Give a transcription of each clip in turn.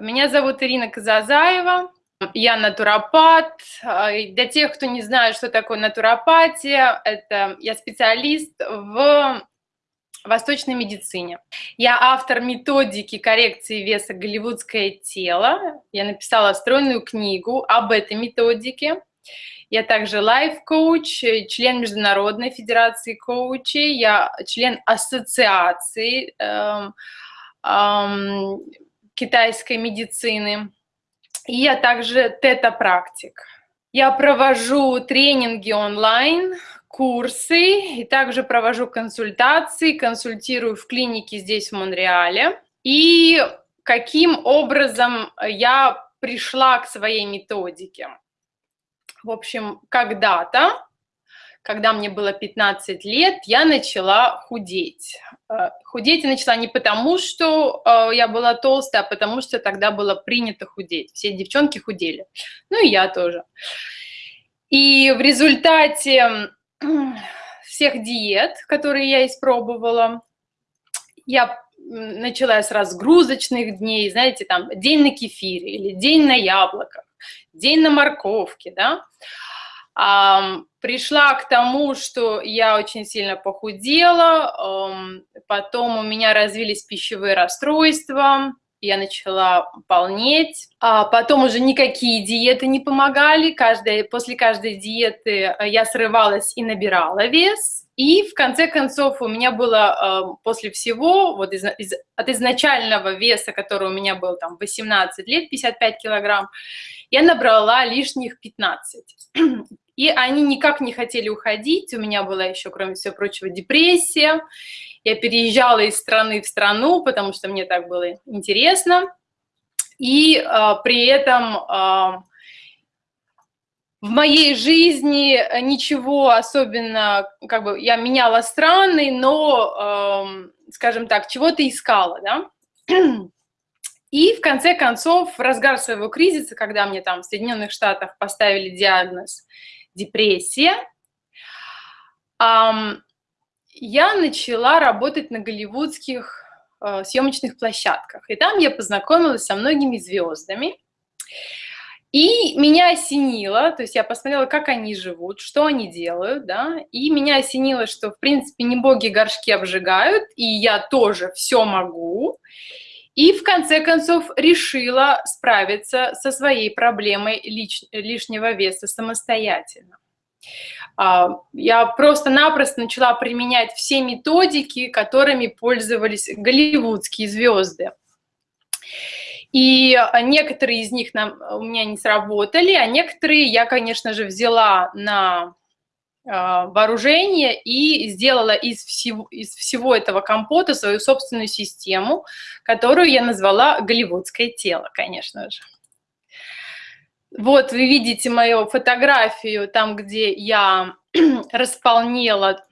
Меня зовут Ирина Казазаева, я натуропат. Для тех, кто не знает, что такое натуропатия, это я специалист в восточной медицине. Я автор методики коррекции веса «Голливудское тело». Я написала стройную книгу об этой методике. Я также лайф-коуч, член Международной федерации коучей, я член ассоциации эм, эм, китайской медицины. И я также тета-практик. Я провожу тренинги онлайн, курсы, и также провожу консультации, консультирую в клинике здесь, в Монреале. И каким образом я пришла к своей методике? В общем, когда-то когда мне было 15 лет, я начала худеть. Э, худеть я начала не потому, что э, я была толстая, а потому что тогда было принято худеть. Все девчонки худели. Ну и я тоже. И в результате всех диет, которые я испробовала, я начала с разгрузочных дней, знаете, там день на кефире или день на яблоках, день на морковке, да, пришла к тому, что я очень сильно похудела, потом у меня развились пищевые расстройства, я начала полнеть, а потом уже никакие диеты не помогали, каждая, после каждой диеты э, я срывалась и набирала вес, и в конце концов у меня было после всего, вот из, из, от изначального веса, который у меня был там 18 лет, 55 килограмм, я набрала лишних 15. И они никак не хотели уходить. У меня была еще, кроме всего прочего, депрессия. Я переезжала из страны в страну, потому что мне так было интересно. И э, при этом э, в моей жизни ничего особенно, как бы я меняла страны, но, э, скажем так, чего-то искала, да. И в конце концов, в разгар своего кризиса, когда мне там в Соединенных Штатах поставили диагноз депрессия, я начала работать на голливудских э, съемочных площадках. И там я познакомилась со многими звездами. И меня осенило, то есть я посмотрела, как они живут, что они делают, да, и меня осенило, что, в принципе, не боги горшки обжигают, и я тоже все могу. И в конце концов решила справиться со своей проблемой лиш, лишнего веса самостоятельно. А, я просто-напросто начала применять все методики, которыми пользовались голливудские звезды. И некоторые из них нам, у меня не сработали, а некоторые я, конечно же, взяла на вооружение и сделала из всего, из всего этого компота свою собственную систему, которую я назвала «Голливудское тело», конечно же. Вот вы видите мою фотографию, там, где я располнела,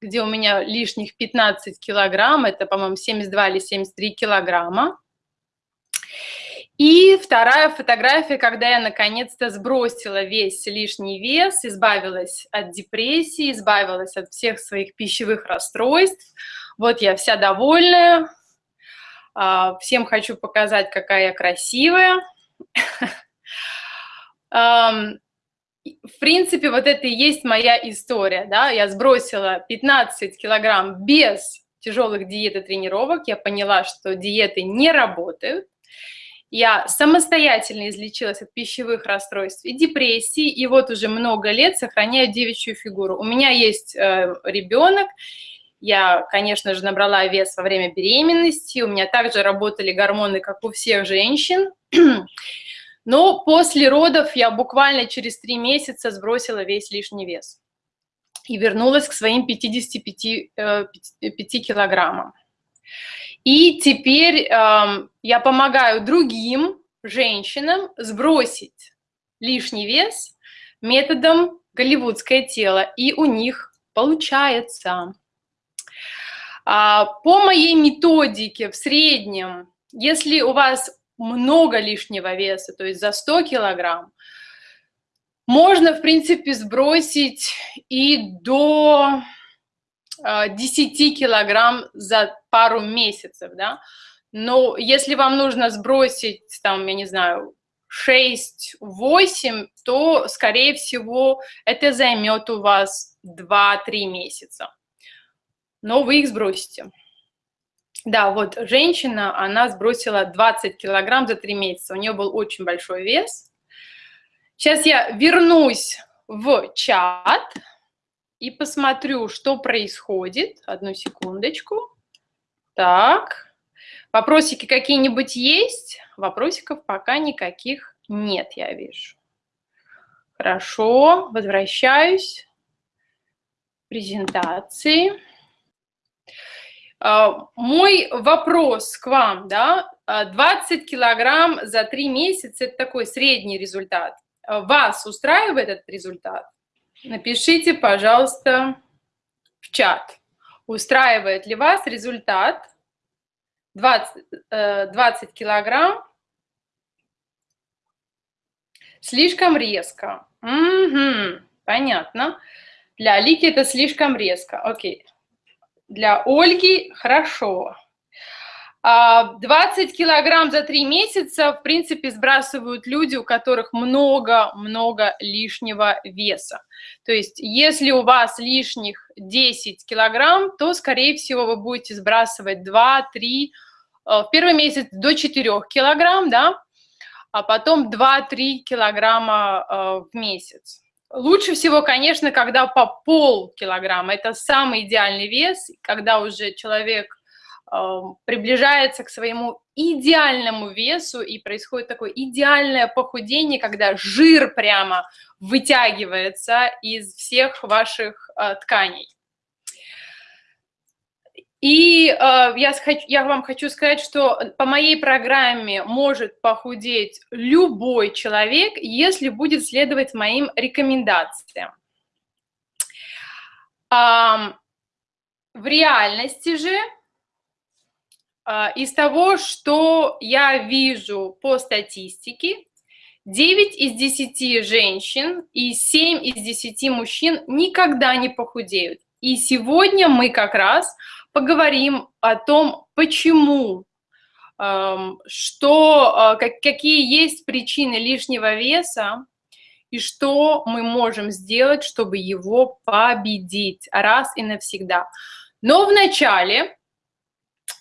где у меня лишних 15 килограмм, это, по-моему, 72 или 73 килограмма. И вторая фотография, когда я наконец-то сбросила весь лишний вес, избавилась от депрессии, избавилась от всех своих пищевых расстройств. Вот я вся довольная. А, всем хочу показать, какая я красивая. В принципе, вот это и есть моя история. Да? Я сбросила 15 килограмм без тяжелых диет и тренировок. Я поняла, что диеты не работают. Я самостоятельно излечилась от пищевых расстройств и депрессии, и вот уже много лет сохраняю девичью фигуру. У меня есть э, ребенок, я, конечно же, набрала вес во время беременности, у меня также работали гормоны, как у всех женщин, но после родов я буквально через три месяца сбросила весь лишний вес и вернулась к своим 55 5 э, килограммам. И теперь э, я помогаю другим женщинам сбросить лишний вес методом голливудское тело, и у них получается. А, по моей методике в среднем, если у вас много лишнего веса, то есть за 100 килограмм, можно, в принципе, сбросить и до 10 а, килограмм за пару месяцев, да. Но если вам нужно сбросить, там, я не знаю, 6-8, то, скорее всего, это займет у вас 2-3 месяца. Но вы их сбросите. Да, вот женщина, она сбросила 20 килограмм за 3 месяца. У нее был очень большой вес. Сейчас я вернусь в чат и посмотрю, что происходит. Одну секундочку. Так. Вопросики какие-нибудь есть? Вопросиков пока никаких нет, я вижу. Хорошо, возвращаюсь. Презентации. А, мой вопрос к вам, да, 20 килограмм за 3 месяца – это такой средний результат. Вас устраивает этот результат? Напишите, пожалуйста, в чат. Устраивает ли вас результат 20, 20 э, килограмм слишком резко. Угу, понятно. Для Алики это слишком резко. Окей. Для Ольги хорошо. 20 а, килограмм за 3 месяца, в принципе, сбрасывают люди, у которых много-много лишнего веса. То есть, если у вас лишних 10 килограмм, то, скорее всего, вы будете сбрасывать 2-3, э, в первый месяц до 4 килограмм, да, а потом 2-3 килограмма э, в месяц. Лучше всего, конечно, когда по пол килограмма. Это самый идеальный вес, когда уже человек приближается к своему идеальному весу, и происходит такое идеальное похудение, когда жир прямо вытягивается из всех ваших э, тканей. И э, я, я вам хочу сказать, что по моей программе может похудеть любой человек, если будет следовать моим рекомендациям. Э, в реальности же из того, что я вижу по статистике, 9 из 10 женщин и 7 из 10 мужчин никогда не похудеют. И сегодня мы как раз поговорим о том, почему, что, а, какие есть причины лишнего веса и что мы можем сделать, чтобы его победить раз и навсегда. Но вначале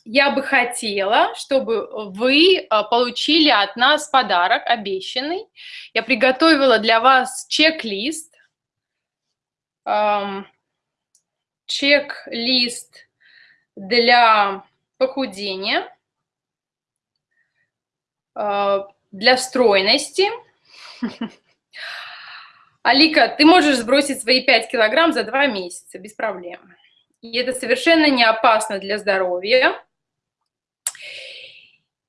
я бы хотела, чтобы вы а, получили от нас подарок обещанный. Я приготовила для вас чек-лист. Чек-лист для похудения, а, для стройности. Алика, ты можешь сбросить свои 5 килограмм за 2 месяца без проблем. И это совершенно не опасно для здоровья.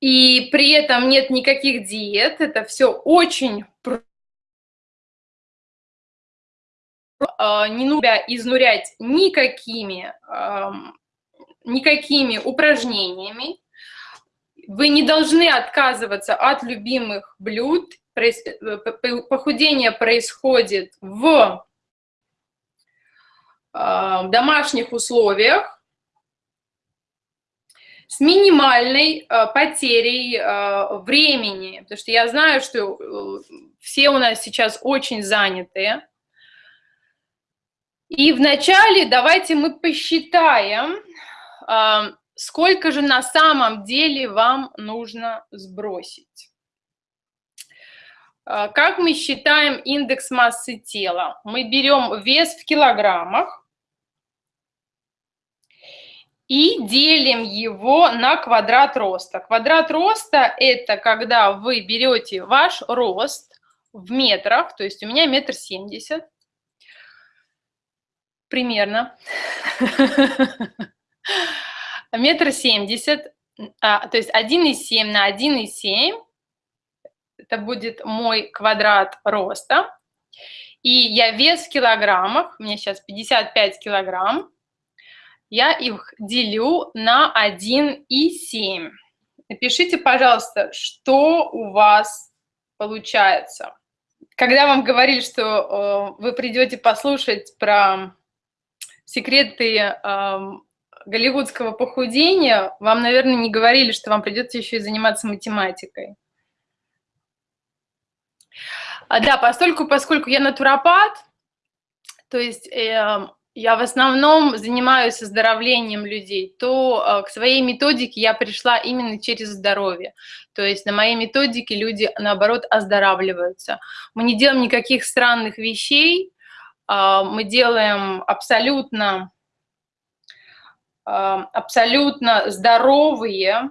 И при этом нет никаких диет, это все очень а, не нужно изнурять никакими, никакими упражнениями. Вы не должны отказываться от любимых блюд. Похудение происходит в домашних условиях с минимальной э, потерей э, времени, потому что я знаю, что э, все у нас сейчас очень занятые. И вначале давайте мы посчитаем, э, сколько же на самом деле вам нужно сбросить. Э, как мы считаем индекс массы тела? Мы берем вес в килограммах, и делим его на квадрат роста. Квадрат роста – это когда вы берете ваш рост в метрах, то есть у меня метр семьдесят, примерно, метр семьдесят, а, то есть 1,7 на 1,7, это будет мой квадрат роста. И я вес в килограммах, у меня сейчас 55 килограмм, я их делю на 1,7. Напишите, пожалуйста, что у вас получается. Когда вам говорили, что э, вы придете послушать про секреты э, голливудского похудения, вам, наверное, не говорили, что вам придется еще и заниматься математикой. А, да, поскольку, поскольку я натуропат, то есть э, я в основном занимаюсь оздоровлением людей, то э, к своей методике я пришла именно через здоровье. То есть на моей методике люди, наоборот, оздоравливаются. Мы не делаем никаких странных вещей, э, мы делаем абсолютно, э, абсолютно здоровые,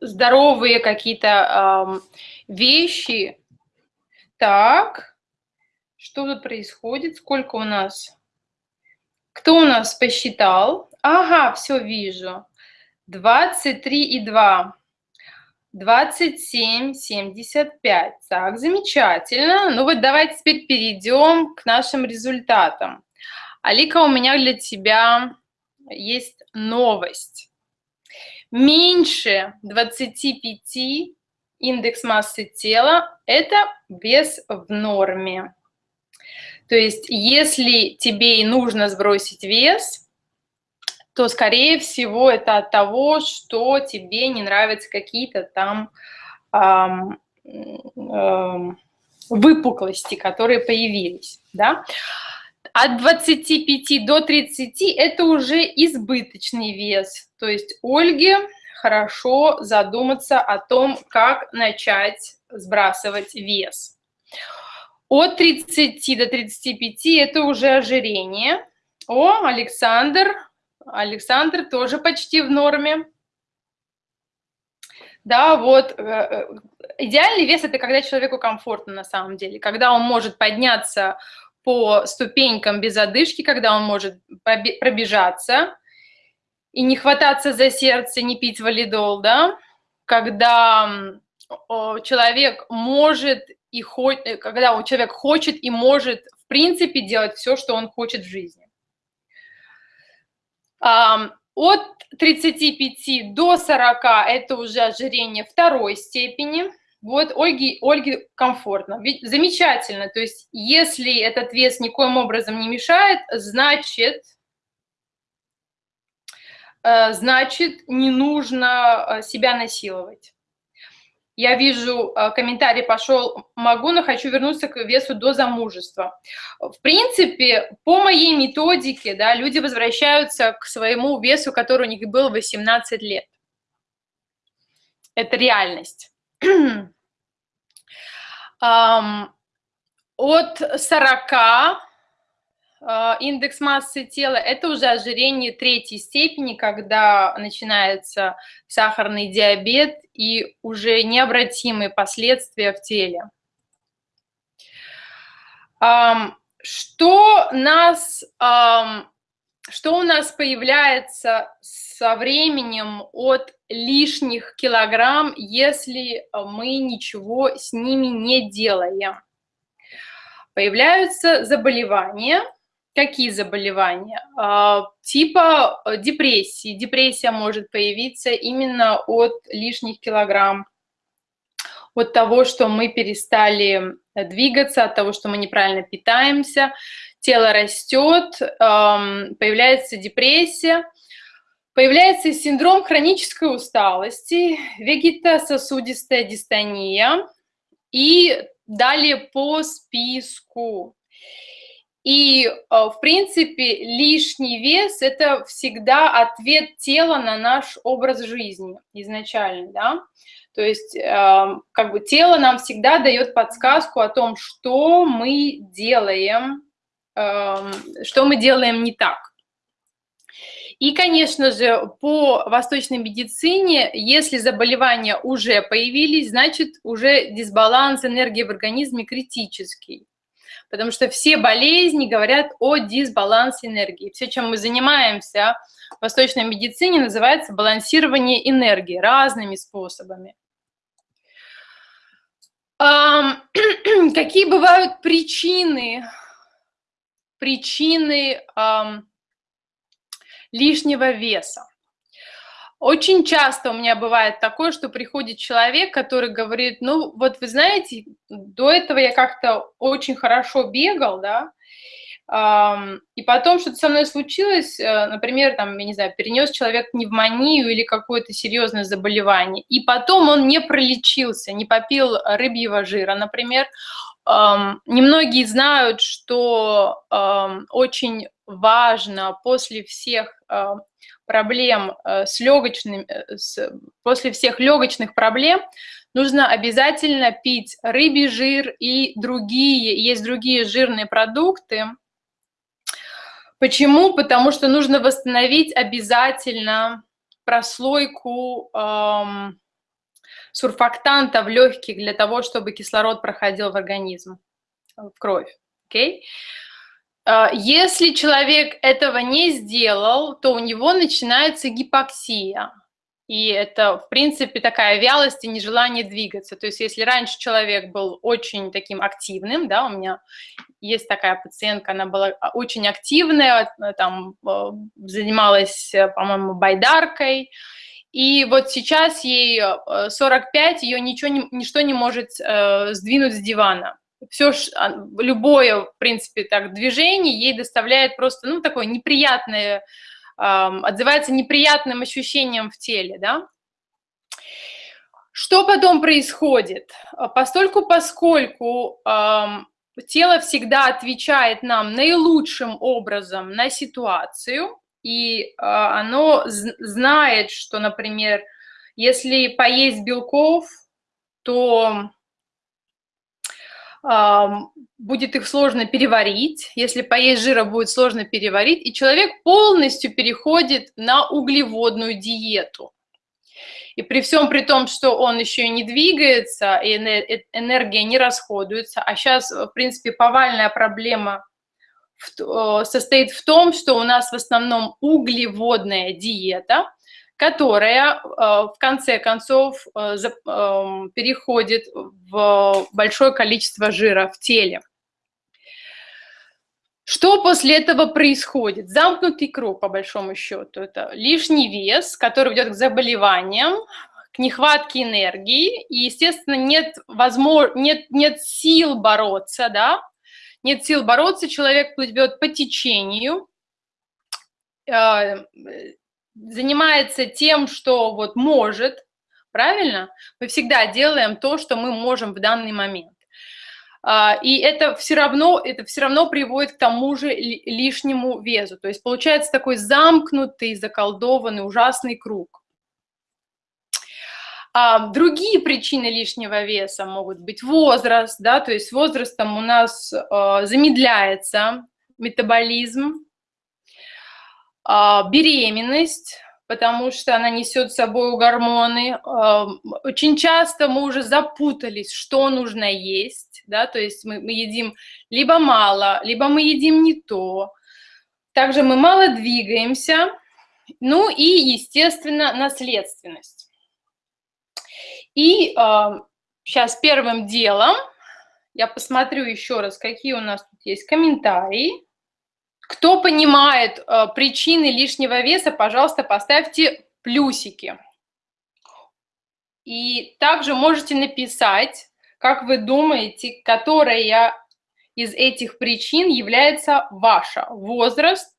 здоровые какие-то вещи. Так, что тут происходит? Сколько у нас? Кто у нас посчитал? Ага, все вижу. 23 и 2. 27, 75. Так, замечательно. Ну вот давайте теперь перейдем к нашим результатам. Алика, у меня для тебя есть новость. Меньше 25 индекс массы тела – это вес в норме. То есть если тебе и нужно сбросить вес, то, скорее всего, это от того, что тебе не нравятся какие-то там эм, эм, выпуклости, которые появились. Да? От 25 до 30 это уже избыточный вес. То есть Ольге хорошо задуматься о том, как начать сбрасывать вес. От 30 до 35 это уже ожирение. О, Александр. Александр тоже почти в норме. Да, вот. Э, э, идеальный вес – это когда человеку комфортно на самом деле, когда он может подняться по ступенькам без одышки, когда он может пробежаться и не хвататься за сердце, не пить валидол, да, когда человек может и хо... Э, когда человек хочет и может, в принципе, делать все, что он хочет в жизни. От 35 до 40 это уже ожирение второй степени. Вот Ольге, Ольге комфортно. Ведь замечательно. То есть если этот вес никоим образом не мешает, значит, э, значит не нужно э, себя насиловать. Я вижу, э, комментарий пошел, могу, но хочу вернуться к весу до замужества. В принципе, по моей методике, да, люди возвращаются к своему весу, который у них был 18 лет. Это реальность. От 40 а, индекс массы тела – это уже ожирение третьей степени, когда начинается сахарный диабет и уже необратимые последствия в теле. Что, нас, что у нас появляется со временем от лишних килограмм, если мы ничего с ними не делаем? Появляются заболевания – Какие заболевания? А, типа э, депрессии. Депрессия может появиться именно от лишних килограмм, от того, что мы перестали э, двигаться, от того, что мы неправильно питаемся, тело растет, появляется депрессия, появляется синдром хронической усталости, вегетососудистая дистония и далее по списку. И, э, в принципе, лишний вес – это всегда ответ тела на наш образ жизни изначально, да. То есть, эм, как бы тело нам всегда дает подсказку о том, что мы делаем, эм, что мы делаем не так. И, конечно же, по восточной медицине, если заболевания уже появились, значит, уже дисбаланс энергии в организме критический потому что все болезни говорят о дисбалансе энергии. Все, чем мы занимаемся в восточной медицине, называется балансирование энергии разными способами. Какие бывают причины, причины лишнего веса? Очень часто у меня бывает такое, что приходит человек, который говорит, ну вот вы знаете, до этого я как-то очень хорошо бегал, да, и потом что-то со мной случилось, э, например, там, я не знаю, перенес человек пневмонию или какое-то серьезное заболевание, и потом он не пролечился, не попил рыбьего жира, например. Немногие знают, что очень важно после всех э, проблем э, с легочными, после всех легочных проблем нужно обязательно пить рыбий жир и другие, есть другие жирные продукты, Почему? Потому что нужно восстановить обязательно прослойку эм, сурфактанта в легких для того, чтобы кислород проходил в организм, в кровь. Okay? Э, если человек этого не сделал, то у него начинается гипоксия. И это, в принципе, такая вялость и нежелание двигаться. То есть если раньше человек был очень таким активным, да, у меня есть такая пациентка, она была а, очень активная, э, там э, занималась, э, по-моему, байдаркой, и вот сейчас ей 45, ее ничего ничто не может сдвинуть с дивана. Все, а, любое, в принципе, так, движение ей доставляет просто, ну, такое неприятное отзывается неприятным ощущением в теле, да. Что потом происходит? Постольку, поскольку тело всегда отвечает нам наилучшим образом на ситуацию, и а, оно знает, что, например, если поесть белков, то будет их сложно переварить, если поесть жира будет сложно переварить, и человек полностью переходит на углеводную диету. И при всем при том, что он еще и не двигается, и э, энергия не расходуется, а сейчас, в принципе, повальная проблема в, состоит в том, что у нас в основном углеводная диета, которая э, в конце концов э, эм, переходит в большое количество жира в теле. Что после этого происходит? Замкнутый круг, по большому счету. Это лишний вес, который ведет к заболеваниям, к нехватке энергии, и, естественно, нет, возможно, нет, нет сил бороться, да, нет сил бороться, человек плывет по течению, э, занимается тем, что вот может, правильно? Мы всегда делаем то, что мы можем в данный момент. А, и это все равно, это все равно приводит к тому же лишнему весу. То есть получается такой замкнутый, заколдованный, ужасный круг. А другие причины лишнего веса могут быть возраст, да, то есть возрастом у нас э, замедляется метаболизм, а, беременность, потому что она несет с собой гормоны. А, очень часто мы уже запутались, что нужно есть, да, то есть мы, мы едим либо мало, либо мы едим не то. Также мы мало двигаемся, ну и, естественно, наследственность. И сейчас первым делом я посмотрю еще раз, какие у нас тут есть комментарии. Кто понимает э, причины лишнего веса, пожалуйста, поставьте плюсики. И также можете написать, как вы думаете, которая из этих причин является ваша. Возраст,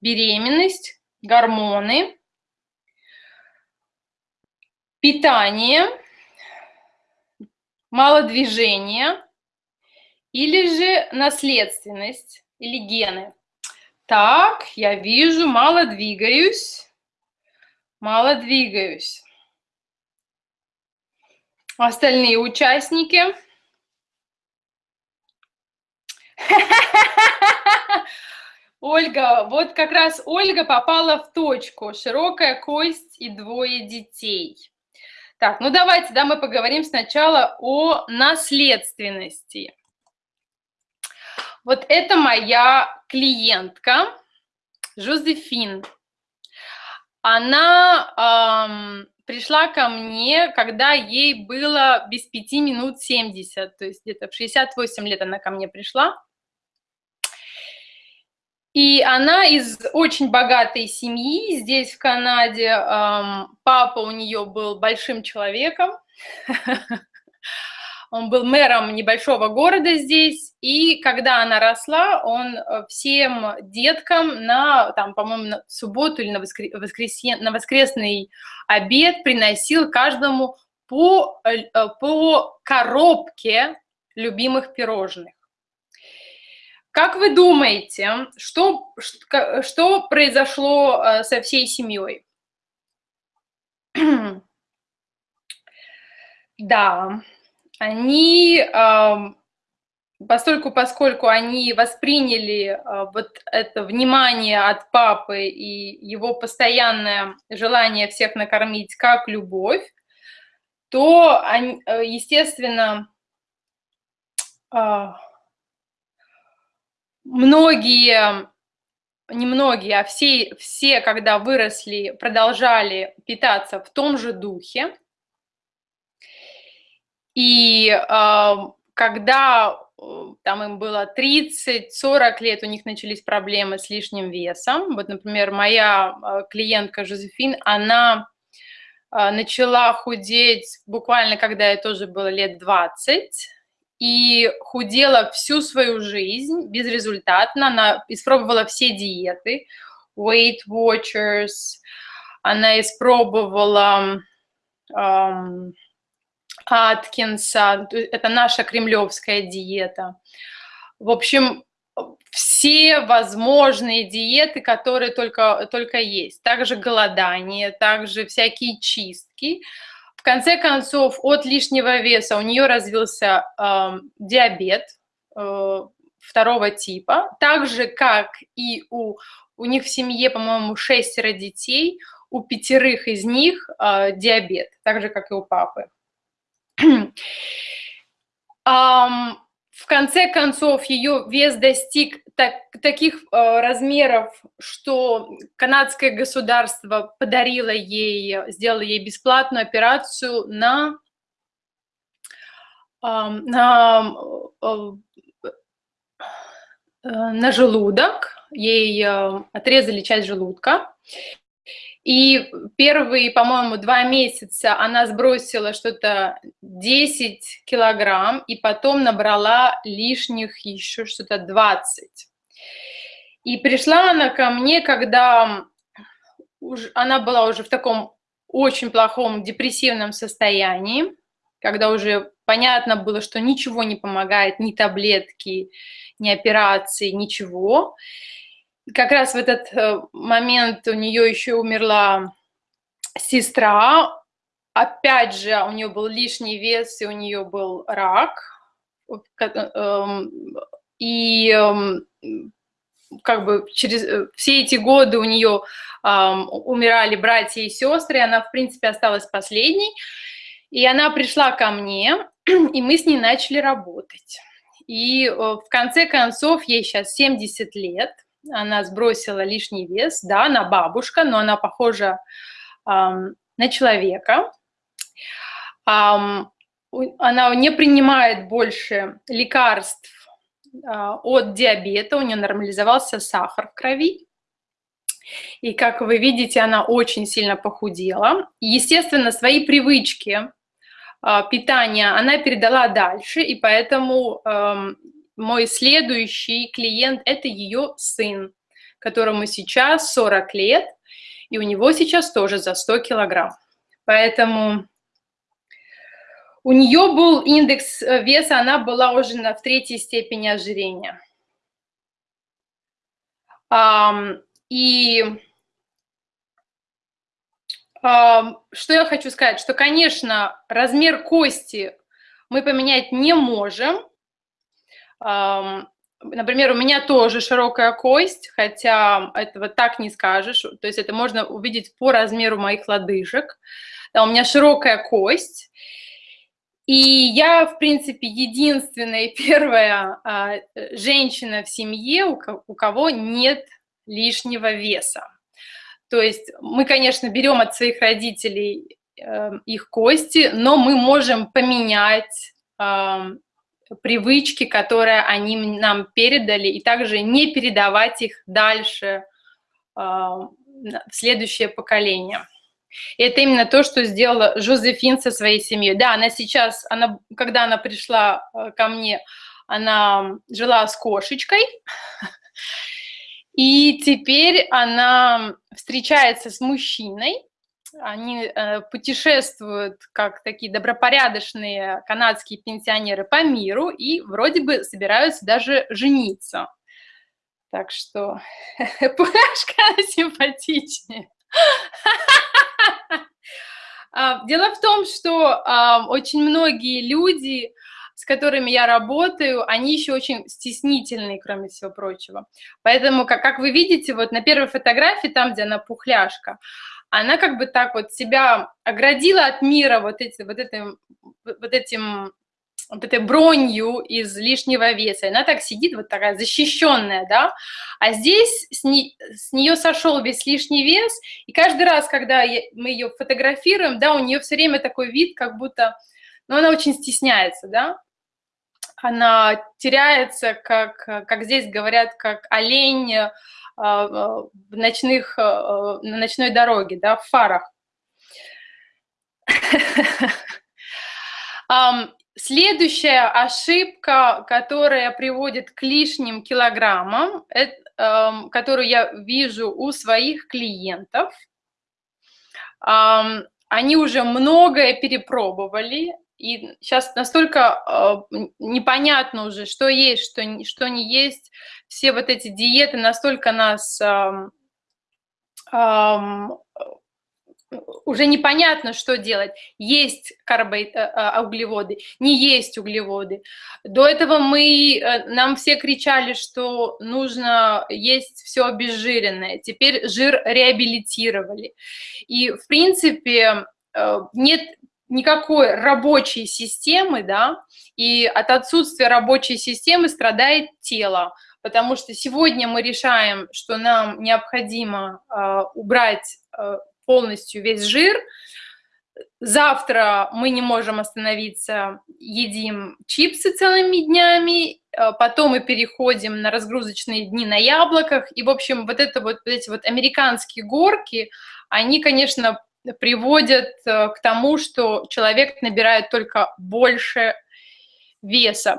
беременность, гормоны, питание, мало движения или же наследственность или гены. Так, я вижу, мало двигаюсь. Мало двигаюсь. Остальные участники. Ольга, вот как раз Ольга попала в точку. Широкая кость и двое детей. Так, ну давайте, да, мы поговорим сначала о наследственности. Вот это моя клиентка Жозефин. Она эм, пришла ко мне, когда ей было без пяти минут 70, то есть где-то в 68 лет она ко мне пришла. И она из очень богатой семьи здесь, в Канаде. Эм, папа у нее был большим человеком. Он был мэром небольшого города здесь, и когда она росла, он э, всем деткам на, там, по-моему, на субботу или на, воскр... воскресен... на воскресный обед приносил каждому по, э, по коробке любимых пирожных. Как вы думаете, что, что произошло э, со всей семьей? Да, они, постольку, поскольку они восприняли а, вот это внимание от папы и его постоянное желание всех накормить как любовь, то, они, э, естественно, а, многие, не многие, а все, все, когда выросли, продолжали питаться в том же духе. И э, когда там им было 30-40 лет, у них начались проблемы с лишним весом. Вот, например, моя а, клиентка Жозефин, она начала худеть буквально, когда ей тоже было лет 20, и худела всю свою жизнь безрезультатно. Она испробовала все диеты, Weight Watchers, она испробовала эм, Аткинса, это наша кремлевская диета. В общем, все возможные диеты, которые только, только есть. Также голодание, также всякие чистки. В конце концов, от лишнего веса у нее развился э, диабет э, второго типа, так же, как и у, у них в семье, по-моему, шестеро детей, у пятерых из них э, диабет, так же, как и у папы. В конце концов, ее вес достиг так, таких э, размеров, что канадское государство подарило ей, сделало ей бесплатную операцию на, э, на, э, на желудок. Ей э, отрезали часть желудка. И первые, по-моему, два месяца она сбросила что-то 10 килограмм, и потом набрала лишних еще что-то 20. И пришла она ко мне, когда уж, она была уже в таком очень плохом депрессивном состоянии, когда уже понятно было, что ничего не помогает, ни таблетки, ни операции, ничего как раз в этот э, момент у нее еще умерла сестра. Опять же, у нее был лишний вес, и у нее был рак. Эм, и эм, как бы через э, все эти годы у нее умирали братья и сестры, и она, в принципе, осталась последней. И она пришла ко мне, и мы с ней начали работать. И э, в конце концов, ей сейчас 70 лет – она сбросила лишний вес, да, она бабушка, но она похожа эм, на человека. Эм, она не принимает больше лекарств э, от диабета, у нее нормализовался сахар в крови. И, как вы видите, она очень сильно похудела. Естественно, свои привычки э, питания она передала дальше, и поэтому мой следующий клиент – это ее сын, которому сейчас 40 лет, и у него сейчас тоже за 100 килограмм. Поэтому у нее был индекс веса, она была уже на, в третьей степени ожирения. Um, и um, что я хочу сказать, что, конечно, размер кости мы поменять не можем, Например, у меня тоже широкая кость, хотя этого так не скажешь, то есть это можно увидеть по размеру моих лодыжек. Да, у меня широкая кость, и я, в принципе, единственная первая а, женщина в семье, у, у кого нет лишнего веса. То есть мы, конечно, берем от своих родителей э, их кости, но мы можем поменять привычки, которые они нам передали, и также не передавать их дальше а, в следующее поколение. И это именно то, что сделала Жозефин со своей семьей. Да, она сейчас, она, когда она пришла э, ко мне, она жила с кошечкой, и теперь она встречается с мужчиной, они э, путешествуют как такие добропорядочные канадские пенсионеры по миру и вроде бы собираются даже жениться. Так что Пуляшка симпатичнее. А, дело в том, что очень многие люди, с которыми я работаю, они еще очень стеснительные, кроме всего прочего. Поэтому, как вы видите, вот на первой фотографии, там, где она пухляшка, она как бы так вот себя оградила от мира вот, эти, вот, этим, вот этим вот этой бронью из лишнего веса. Она так сидит, вот такая защищенная, да. А здесь с, не, с нее сошел весь лишний вес, и каждый раз, когда я, мы ее фотографируем, да, у нее все время такой вид, как будто, ну, она очень стесняется, да. Она теряется, как, как здесь говорят, как олень в ночных, э, на ночной дороге, да, в фарах. Следующая ошибка, которая приводит к лишним килограммам, э, которую я вижу у своих клиентов, э, они уже многое перепробовали, и сейчас настолько э, непонятно уже, что есть, что, что не есть. Все вот эти диеты настолько нас э, э, уже непонятно, что делать. Есть карбо... Э, э, углеводы, не есть углеводы. До этого мы, э, нам все кричали, что нужно есть все обезжиренное. Теперь жир реабилитировали. И, в принципе, нет никакой рабочей системы, да, и от отсутствия рабочей системы страдает тело, потому что сегодня мы решаем, что нам необходимо э, убрать э, полностью весь жир. Завтра мы не можем остановиться, едим чипсы целыми днями, э, потом мы переходим на разгрузочные дни на яблоках. И, в общем, вот, это вот, эти вот американские горки, они, конечно, приводят э, к тому, что человек набирает только больше веса.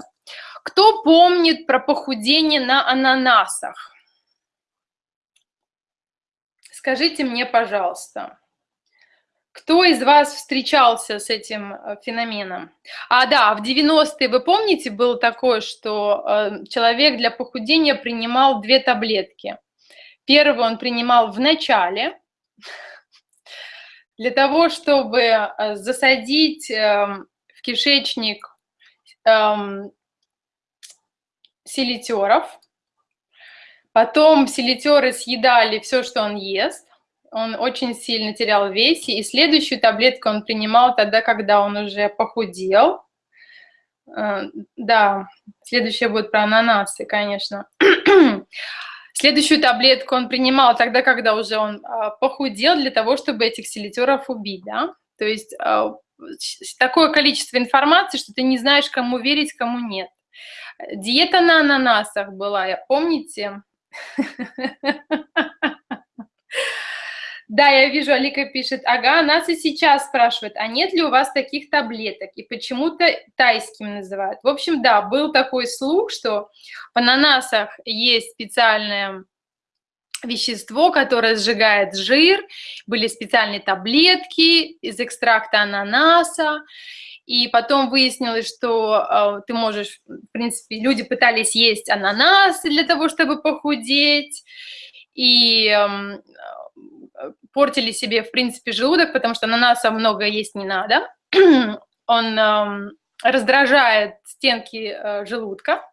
Кто помнит про похудение на ананасах? Скажите мне, пожалуйста, кто из вас встречался с этим э, феноменом? А, да, в 90-е, вы помните, было такое, что э, человек для похудения принимал две таблетки. Первую он принимал в начале, для того, чтобы э, засадить эм, в кишечник эм, селитеров, Потом селитеры съедали все, что он ест. Он очень сильно терял в весе. И следующую таблетку он принимал тогда, когда он уже похудел. Э, да, следующая будет про ананасы, конечно. Следующую таблетку он принимал тогда, когда уже он а, похудел, для того, чтобы этих селитеров убить, да. То есть а, такое количество информации, что ты не знаешь, кому верить, кому нет. Диета на ананасах была, помните? Да, я вижу, Алика пишет, ага, нас и сейчас спрашивают, а нет ли у вас таких таблеток? И почему-то тайскими называют. В общем, да, был такой слух, что в ананасах есть специальное вещество, которое сжигает жир, были специальные таблетки из экстракта ананаса, и потом выяснилось, что э, ты можешь, в принципе, люди пытались есть ананасы для того, чтобы похудеть, и э, портили себе, в принципе, желудок, потому что ананаса много есть не надо. Он э, раздражает стенки э, желудка,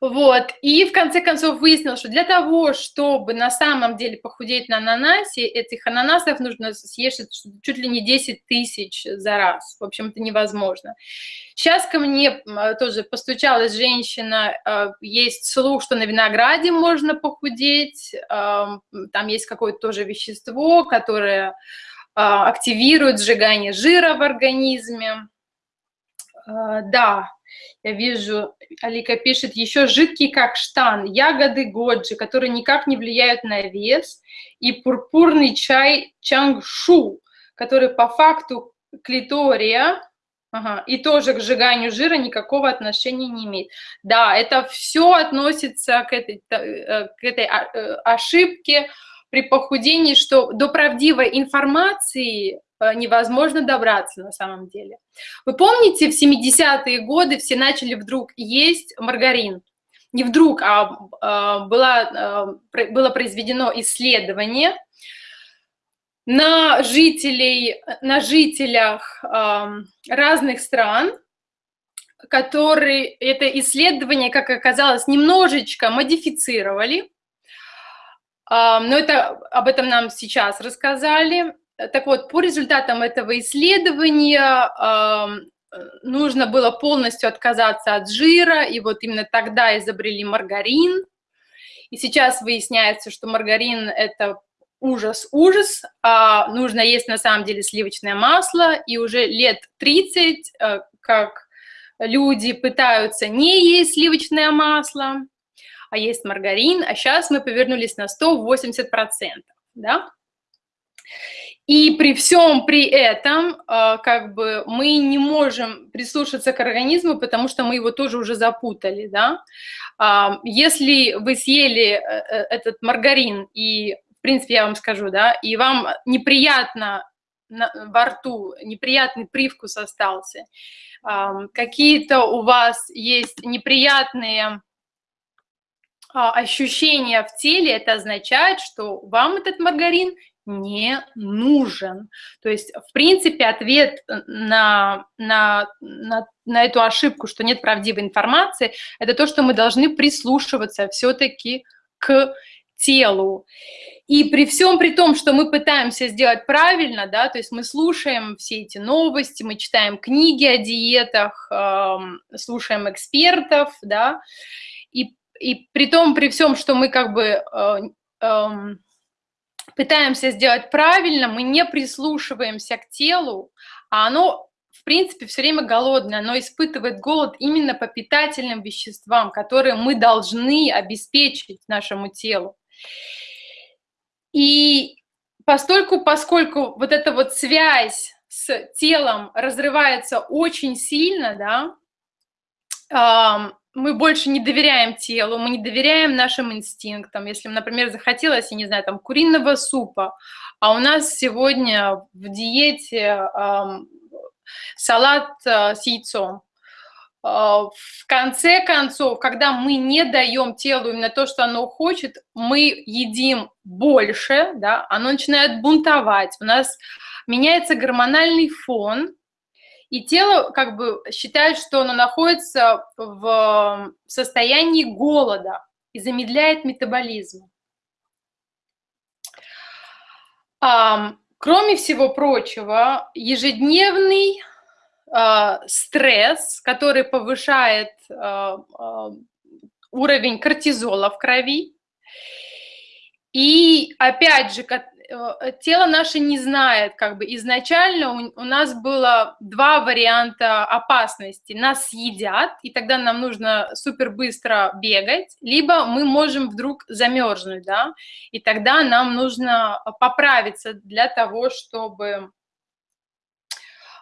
вот, и в конце концов выяснилось, что для того, чтобы на самом деле похудеть на ананасе, этих ананасов нужно съесть чуть ли не 10 тысяч за раз. В общем, это невозможно. Сейчас ко мне тоже постучалась женщина, э, есть слух, что на винограде можно похудеть, там есть какое-то тоже вещество, которое э, активирует сжигание жира в организме. Да, Я вижу, Алика пишет, еще жидкий как штан, ягоды годжи, которые никак не влияют на вес, и пурпурный чай чангшу, который по факту клитория, ага, и тоже к сжиганию жира никакого отношения не имеет. Да, это все относится к этой, э, к этой э, ошибке при похудении, что до правдивой информации невозможно добраться на самом деле. Вы помните, в 70-е годы все начали вдруг есть маргарин? Не вдруг, а, а было, было произведено исследование на, жителей, на жителях разных стран, которые это исследование, как оказалось, немножечко модифицировали, но это, об этом нам сейчас рассказали. Так вот, по результатам этого исследования нужно было полностью отказаться от жира, и вот именно тогда изобрели маргарин. И сейчас выясняется, что маргарин – это ужас-ужас, а нужно есть на самом деле сливочное масло, и уже лет 30, э, как люди пытаются не есть сливочное масло, а есть маргарин, а сейчас мы повернулись на 180%, да? И при всем при этом, а, как бы, мы не можем прислушаться к организму, потому что мы его тоже уже запутали, да. А, если вы съели э, э, этот маргарин, и, в принципе, я вам скажу, да, и вам неприятно во рту, неприятный привкус остался, какие-то у вас есть неприятные а, ощущения в теле, это означает, что вам этот маргарин не нужен. То есть, в принципе, ответ на, на, на, на эту ошибку, что нет правдивой информации, это то, что мы должны прислушиваться все-таки к телу. И при всем при том, что мы пытаемся сделать правильно, да, то есть мы слушаем все эти новости, мы читаем книги о диетах, э, слушаем экспертов, да, и, и при том, при всем, что мы как бы э, э, пытаемся сделать правильно, мы не прислушиваемся к телу, а оно, в принципе, все время голодное, оно испытывает голод именно по питательным веществам, которые мы должны обеспечить нашему телу. И постольку, поскольку вот эта вот связь с телом разрывается очень сильно, да, мы больше не доверяем телу, мы не доверяем нашим инстинктам. Если, например, захотелось, я не знаю, там, куриного супа, а у нас сегодня в диете э, салат э, с яйцом. Э, в конце концов, когда мы не даем телу именно то, что оно хочет, мы едим больше, да, оно начинает бунтовать, у нас меняется гормональный фон, и тело как бы считает, что оно находится в состоянии голода и замедляет метаболизм. Кроме всего прочего, ежедневный э, стресс, который повышает э, э, уровень кортизола в крови, и опять же, тело наше не знает, как бы изначально у, у нас было два варианта опасности. Нас съедят, и тогда нам нужно супер быстро бегать, либо мы можем вдруг замерзнуть, да, и тогда нам нужно поправиться для того, чтобы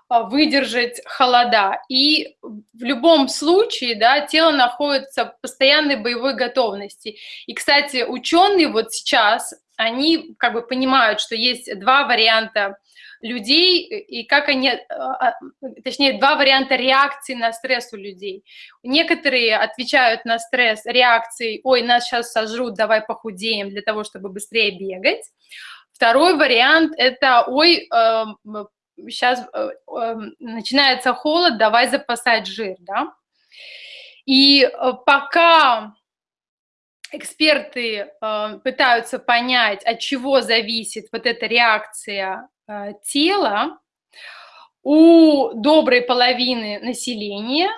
а, выдержать холода. И в любом случае, да, тело находится в постоянной боевой готовности. И, кстати, ученые вот сейчас, они как бы понимают, что есть два варианта людей и как они, а, а, точнее, два варианта реакции на стресс у людей. Некоторые отвечают на стресс реакцией «Ой, нас сейчас сожрут, давай похудеем для того, чтобы быстрее бегать». Второй вариант – это «Ой, эм, сейчас э, эм, начинается холод, давай запасать жир, да. И э, пока эксперты э, пытаются понять, от чего зависит вот эта реакция тела, у доброй половины населения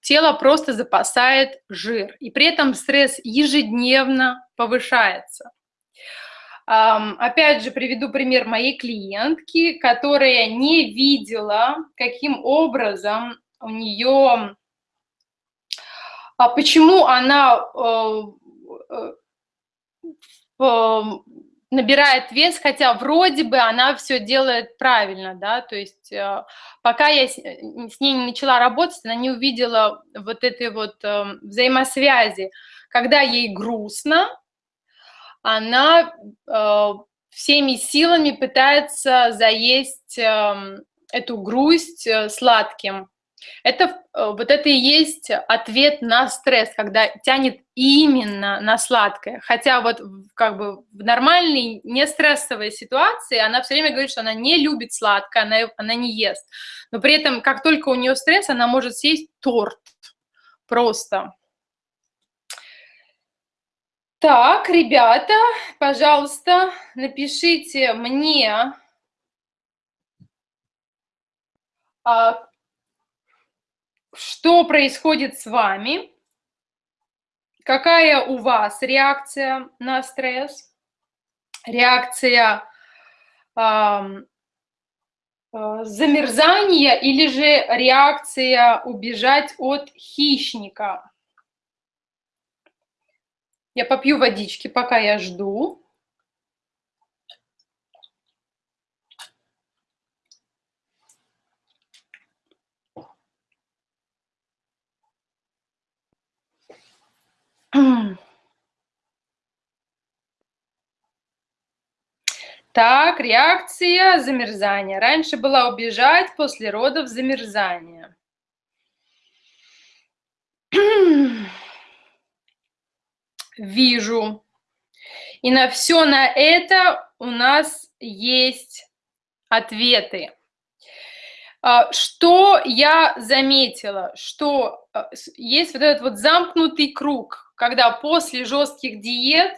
тело просто запасает жир, и при этом стресс ежедневно повышается. Опять же, приведу пример моей клиентки, которая не видела, каким образом у нее, а почему она э, э, набирает вес, хотя вроде бы она все делает правильно, да, то есть э, пока я с, э, с ней не начала работать, она не увидела вот этой вот э, взаимосвязи, когда ей грустно, она э, всеми силами пытается заесть э, эту грусть э, сладким, это, э, вот это и есть ответ на стресс, когда тянет именно на сладкое. Хотя вот как бы в нормальной, не стрессовой ситуации она все время говорит, что она не любит сладкое, она, она не ест. Но при этом, как только у нее стресс, она может съесть торт. Просто. Так, ребята, пожалуйста, напишите мне, а, что происходит с вами, какая у вас реакция на стресс, реакция э, замерзания или же реакция убежать от хищника. Я попью водички, пока я жду. Так, реакция замерзания. Раньше была убежать, после родов замерзание. Вижу. И на все на это у нас есть ответы. А, что я заметила? Что а, есть вот этот вот замкнутый круг, когда после жестких диет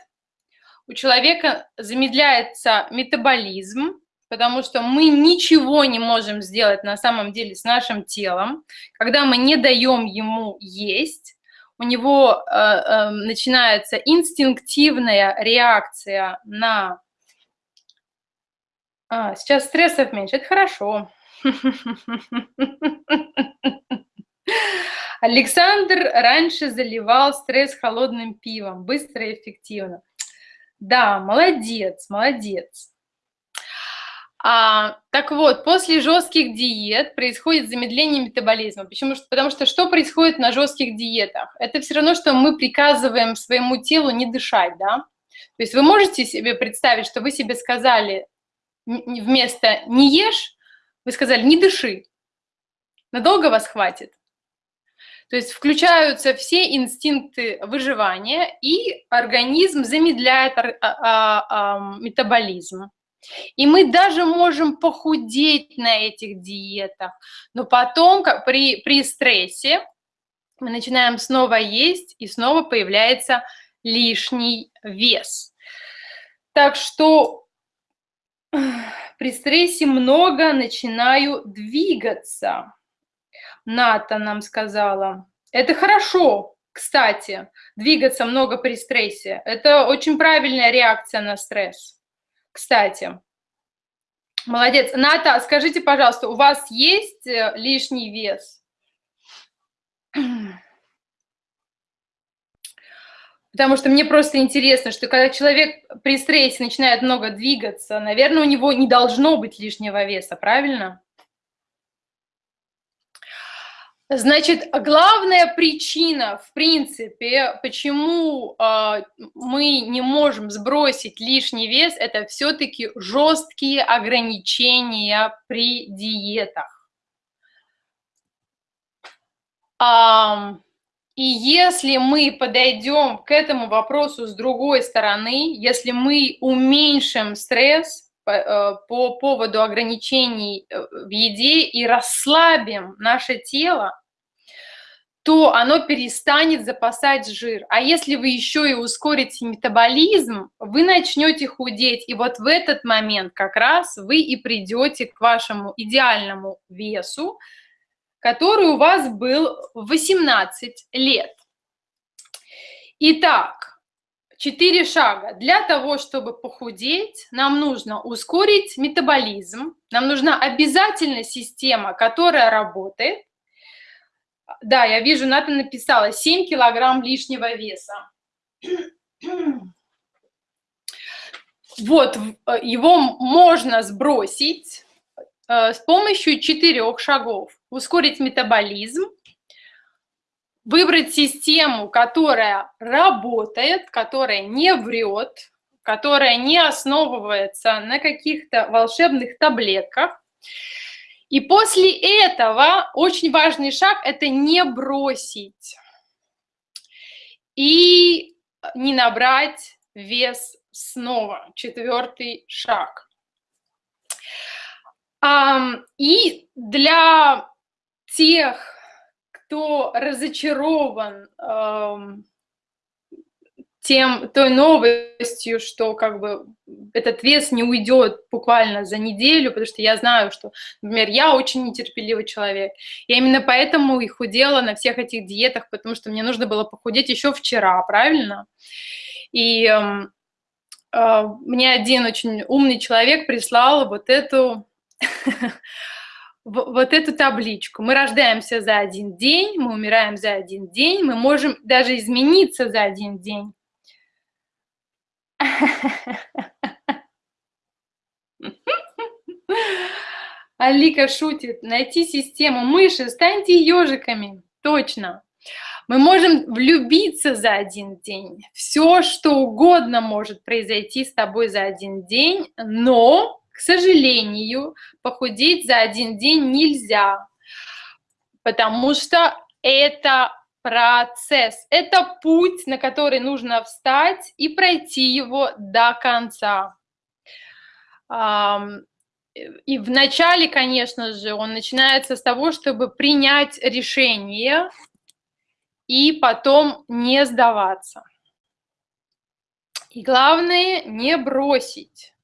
у человека замедляется метаболизм, потому что мы ничего не можем сделать на самом деле с нашим телом, когда мы не даем ему есть, у него э, э, начинается инстинктивная реакция на... А, сейчас стрессов меньше, это хорошо. Александр раньше заливал стресс холодным пивом, быстро и эффективно. Да, молодец, молодец. А, так вот, после жестких диет происходит замедление метаболизма. Почему? Потому что что происходит на жестких диетах? Это все равно, что мы приказываем своему телу не дышать, да? То есть вы можете себе представить, что вы себе сказали вместо «не ешь», вы сказали «не дыши». Надолго вас хватит? То есть включаются все инстинкты выживания, и организм замедляет а, а, а, метаболизм. И мы даже можем похудеть на этих диетах, но потом как при, при стрессе мы начинаем снова есть, и снова появляется лишний вес. Так что при стрессе много начинаю двигаться. Ната нам сказала. Это хорошо, кстати, двигаться много при стрессе. Это очень правильная реакция на стресс. Кстати. Молодец. Ната, скажите, пожалуйста, у вас есть э, лишний вес? Потому что мне просто интересно, что когда человек при стрессе начинает много двигаться, наверное, у него не должно быть лишнего веса, правильно? Значит, главная причина, в принципе, почему э, мы не можем сбросить лишний вес, это все-таки жесткие ограничения при диетах. А, и если мы подойдем к этому вопросу с другой стороны, если мы уменьшим стресс, Э, по поводу ограничений э, в еде и расслабим наше тело, то оно перестанет запасать жир. А если вы еще и ускорите метаболизм, вы начнете худеть. И вот в этот момент как раз вы и придете к вашему идеальному весу, который у вас был в 18 лет. Итак, Четыре шага. Для того, чтобы похудеть, нам нужно ускорить метаболизм, нам нужна обязательно система, которая работает. Да, я вижу, Ната написала 7 килограмм лишнего веса. Вот, э, его можно сбросить э, с помощью четырех шагов. Ускорить метаболизм, выбрать систему, которая работает, которая не врет, которая не основывается на каких-то волшебных таблетках. И после этого очень важный шаг – это не бросить и не набрать вес снова. Четвертый шаг. И для тех, кто разочарован тем, той новостью, что как бы этот вес не уйдет буквально за неделю, потому что я знаю, что, например, я очень нетерпеливый человек. Я именно поэтому и худела на всех этих диетах, потому что мне нужно было похудеть еще вчера, правильно? И э, э, мне один очень умный человек прислал вот эту вот эту табличку. Мы рождаемся за один день, мы умираем за один день, мы можем даже измениться за один день. Алика шутит. Найти систему мыши, станьте ежиками. Точно. Мы можем влюбиться за один день. Все, что угодно может произойти с тобой за один день, но к сожалению, похудеть за один день нельзя, потому что это процесс, это путь, на который нужно встать и пройти его до конца. И вначале, конечно же, он начинается с того, чтобы принять решение и потом не сдаваться. И главное, не бросить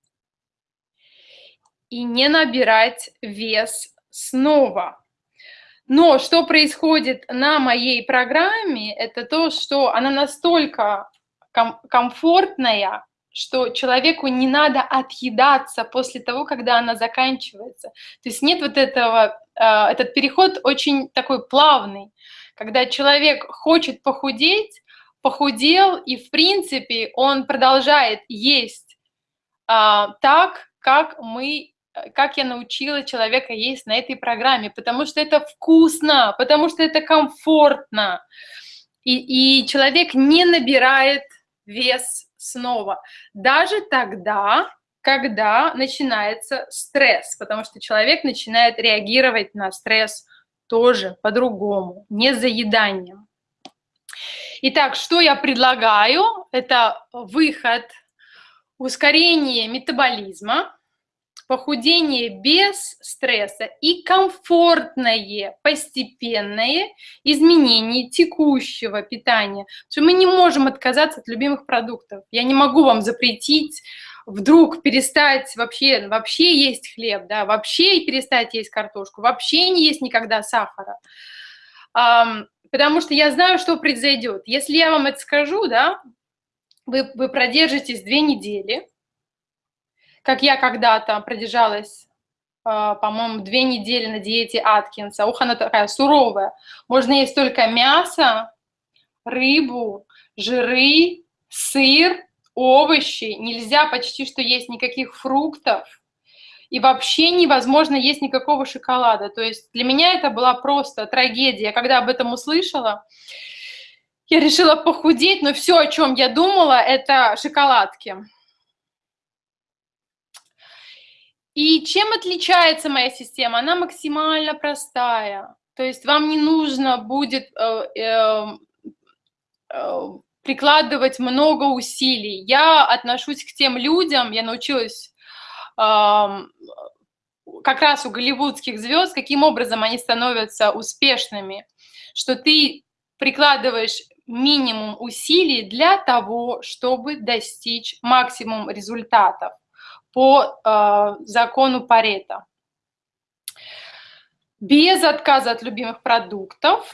и не набирать вес снова. Но что происходит на моей программе, это то, что она настолько ком комфортная, что человеку не надо отъедаться после того, когда она заканчивается. То есть нет вот этого, э, этот переход очень такой плавный, когда человек хочет похудеть, похудел, и в принципе он продолжает есть э, так, как мы как я научила человека есть на этой программе, потому что это вкусно, потому что это комфортно. И, и человек не набирает вес снова. Даже тогда, когда начинается стресс, потому что человек начинает реагировать на стресс тоже по-другому, не заеданием. Итак, что я предлагаю? Это выход, ускорение метаболизма, похудение без стресса и комфортное, постепенное изменение текущего питания. Что мы не можем отказаться от любимых продуктов. Я не могу вам запретить вдруг перестать вообще, вообще есть хлеб, да, вообще перестать есть картошку, вообще не есть никогда сахара. Потому что я знаю, что произойдет. Если я вам это скажу, да, вы, вы продержитесь две недели, как я когда-то продержалась, а, по-моему, две недели на диете Аткинса. Ух, она такая суровая. Можно есть только мясо, рыбу, жиры, сыр, овощи. Нельзя почти что есть никаких фруктов. И вообще невозможно есть никакого шоколада. То есть для меня это была просто трагедия. Когда об этом услышала, я решила похудеть, но все, о чем я думала, это шоколадки. И чем отличается моя система? Она максимально простая. То есть вам не нужно будет э, э, э, прикладывать много усилий. Я отношусь к тем людям, я научилась э, как раз у голливудских звезд, каким образом они становятся успешными, что ты прикладываешь минимум усилий для того, чтобы достичь максимум результатов по э, закону Парета. Без отказа от любимых продуктов.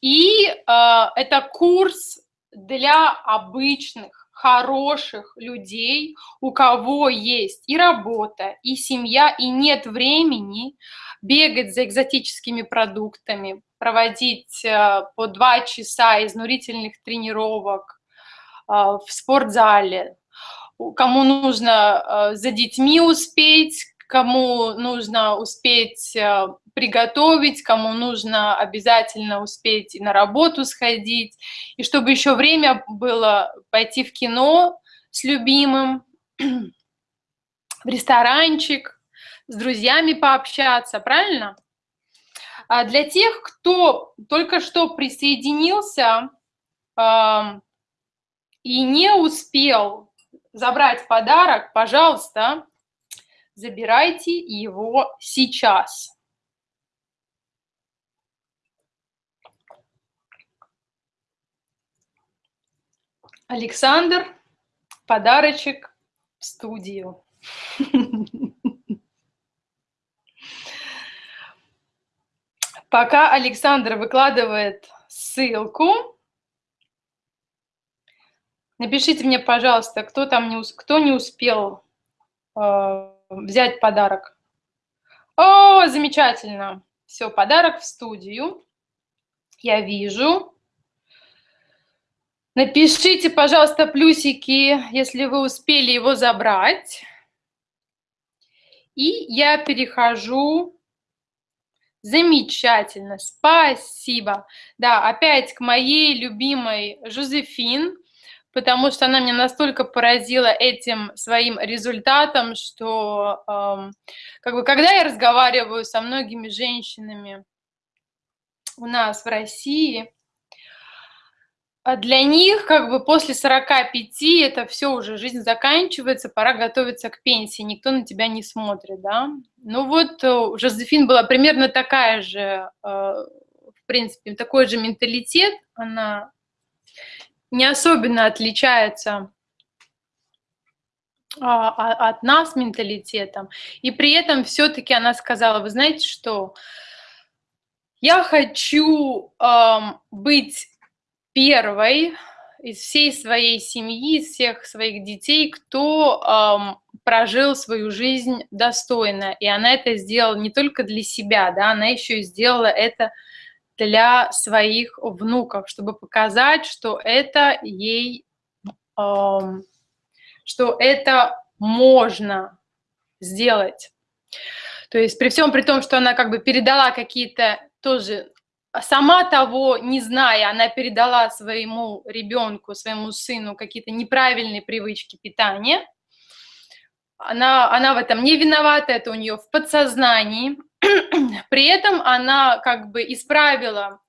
И э, это курс для обычных, хороших людей, у кого есть и работа, и семья, и нет времени бегать за экзотическими продуктами, проводить э, по два часа изнурительных тренировок э, в спортзале, кому нужно за детьми успеть, кому нужно успеть приготовить, кому нужно обязательно успеть на работу сходить, и чтобы еще время было пойти в кино с любимым, в ресторанчик, с друзьями пообщаться, правильно? А для тех, кто только что присоединился э, и не успел забрать подарок, пожалуйста, забирайте его сейчас. Александр, подарочек в студию. Пока Александр выкладывает ссылку, напишите мне, пожалуйста, кто там не, кто не успел э, взять подарок. О, замечательно. Все, подарок в студию. Я вижу. Напишите, пожалуйста, плюсики, если вы успели его забрать. И я перехожу. Замечательно, спасибо. Да, опять к моей любимой Жозефин, потому что она меня настолько поразила этим своим результатом, что эм, как бы, когда я разговариваю со многими женщинами у нас в России, а для них как бы после 45 это все уже, жизнь заканчивается, пора готовиться к пенсии, никто на тебя не смотрит, да. Ну вот э, Жозефин была примерно такая же, э, в принципе, такой же менталитет, она не особенно отличается а, а, от нас менталитетом, и при этом все-таки она сказала, вы знаете что, я хочу эм, быть первой из всей своей семьи, из всех своих детей, кто эм, прожил свою жизнь достойно. И она это сделала не только для себя, да, она еще и сделала это для своих внуков, чтобы показать, что это ей, эм, что это можно сделать. То есть при всем при том, что она как бы передала какие-то тоже сама того не зная, она передала своему ребенку, своему сыну какие-то неправильные привычки питания. Она, она в этом не виновата, это у нее в подсознании. При этом она как бы исправила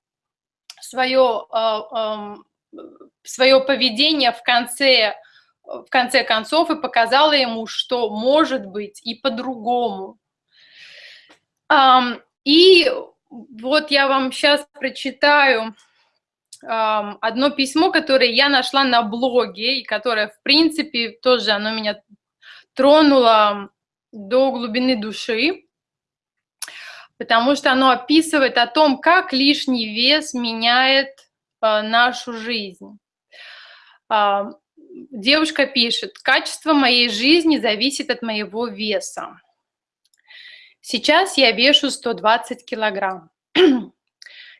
свое, э, свое поведение в конце, в конце концов и показала ему, что может быть и по-другому. И вот я вам сейчас прочитаю одно письмо, которое я нашла на блоге, и которое, в принципе, тоже оно меня тронуло до глубины души, потому что оно описывает о том, как лишний вес меняет а, нашу жизнь. А, девушка пишет, качество моей жизни зависит от моего веса. Сейчас я вешу 120 килограмм.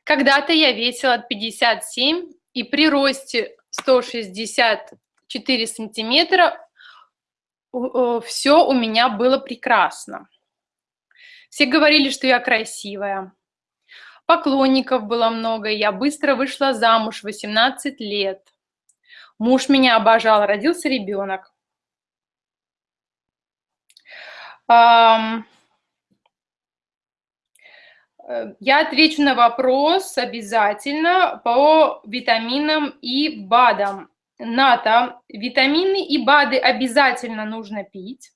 Когда-то я весила 57, и при росте 164 сантиметра все у меня было прекрасно. Все говорили, что я красивая. Поклонников было много, я быстро вышла замуж, 18 лет. Муж меня обожал, родился ребенок. Э, я отвечу на вопрос обязательно по витаминам и БАДам. НАТО, витамины и БАДы обязательно нужно пить.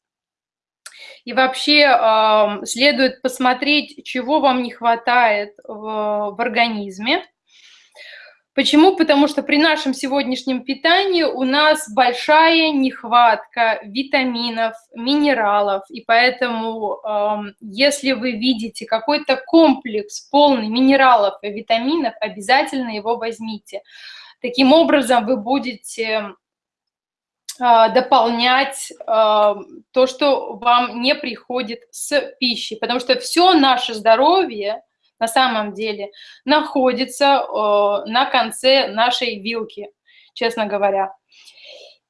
И вообще следует посмотреть, чего вам не хватает в, организме. Почему? Потому что при нашем сегодняшнем питании у нас большая нехватка витаминов, минералов, и поэтому, если вы видите какой-то комплекс полный минералов и витаминов, обязательно его возьмите. Таким образом вы будете дополнять э, то, что вам не приходит с пищей, потому что все наше здоровье на самом деле находится э, на конце нашей вилки, честно говоря.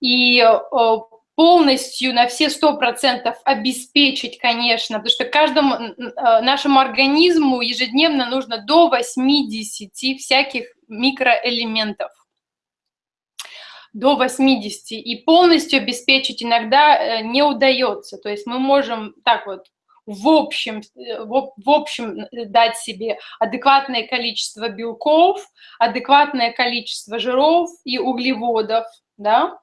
И полностью на все сто процентов обеспечить, конечно, потому что каждому нашему организму ежедневно нужно до 80 всяких микроэлементов до 80, и полностью обеспечить иногда э, не удается. То есть мы можем так вот в общем, э, в, общем дать себе адекватное количество белков, адекватное количество жиров и углеводов, да,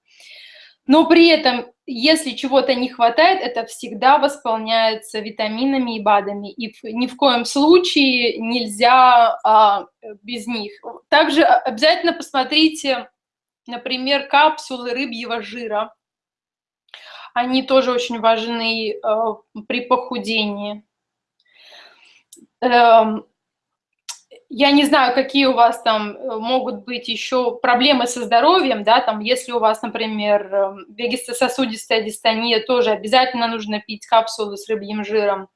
но при этом, если чего-то не хватает, это всегда восполняется витаминами и БАДами, и ни в коем случае нельзя а, без них. Также обязательно посмотрите, например, капсулы рыбьего жира. Они тоже очень важны а, при похудении. Эм, я не знаю, какие у вас там э, могут быть еще проблемы со здоровьем, да, там, если у вас, например, эм, вегетососудистая дистония, тоже обязательно нужно пить капсулы с рыбьим жиром.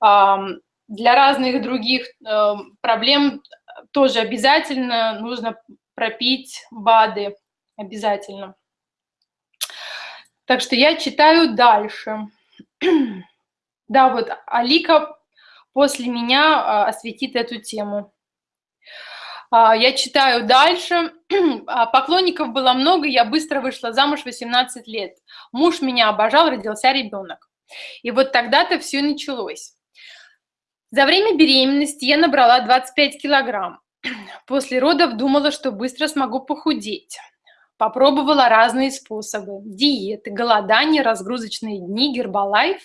Для разных других эм, проблем тоже обязательно нужно пропить БАДы, обязательно. Так что я читаю дальше. Да, вот Алика после меня а, осветит эту тему. А, я читаю дальше. А, поклонников было много, я быстро вышла замуж 18 лет. Муж меня обожал, родился ребенок. И вот тогда-то все началось. За время беременности я набрала 25 килограмм. После родов думала, что быстро смогу похудеть. Попробовала разные способы. Диеты, голодание, разгрузочные дни, гербалайф.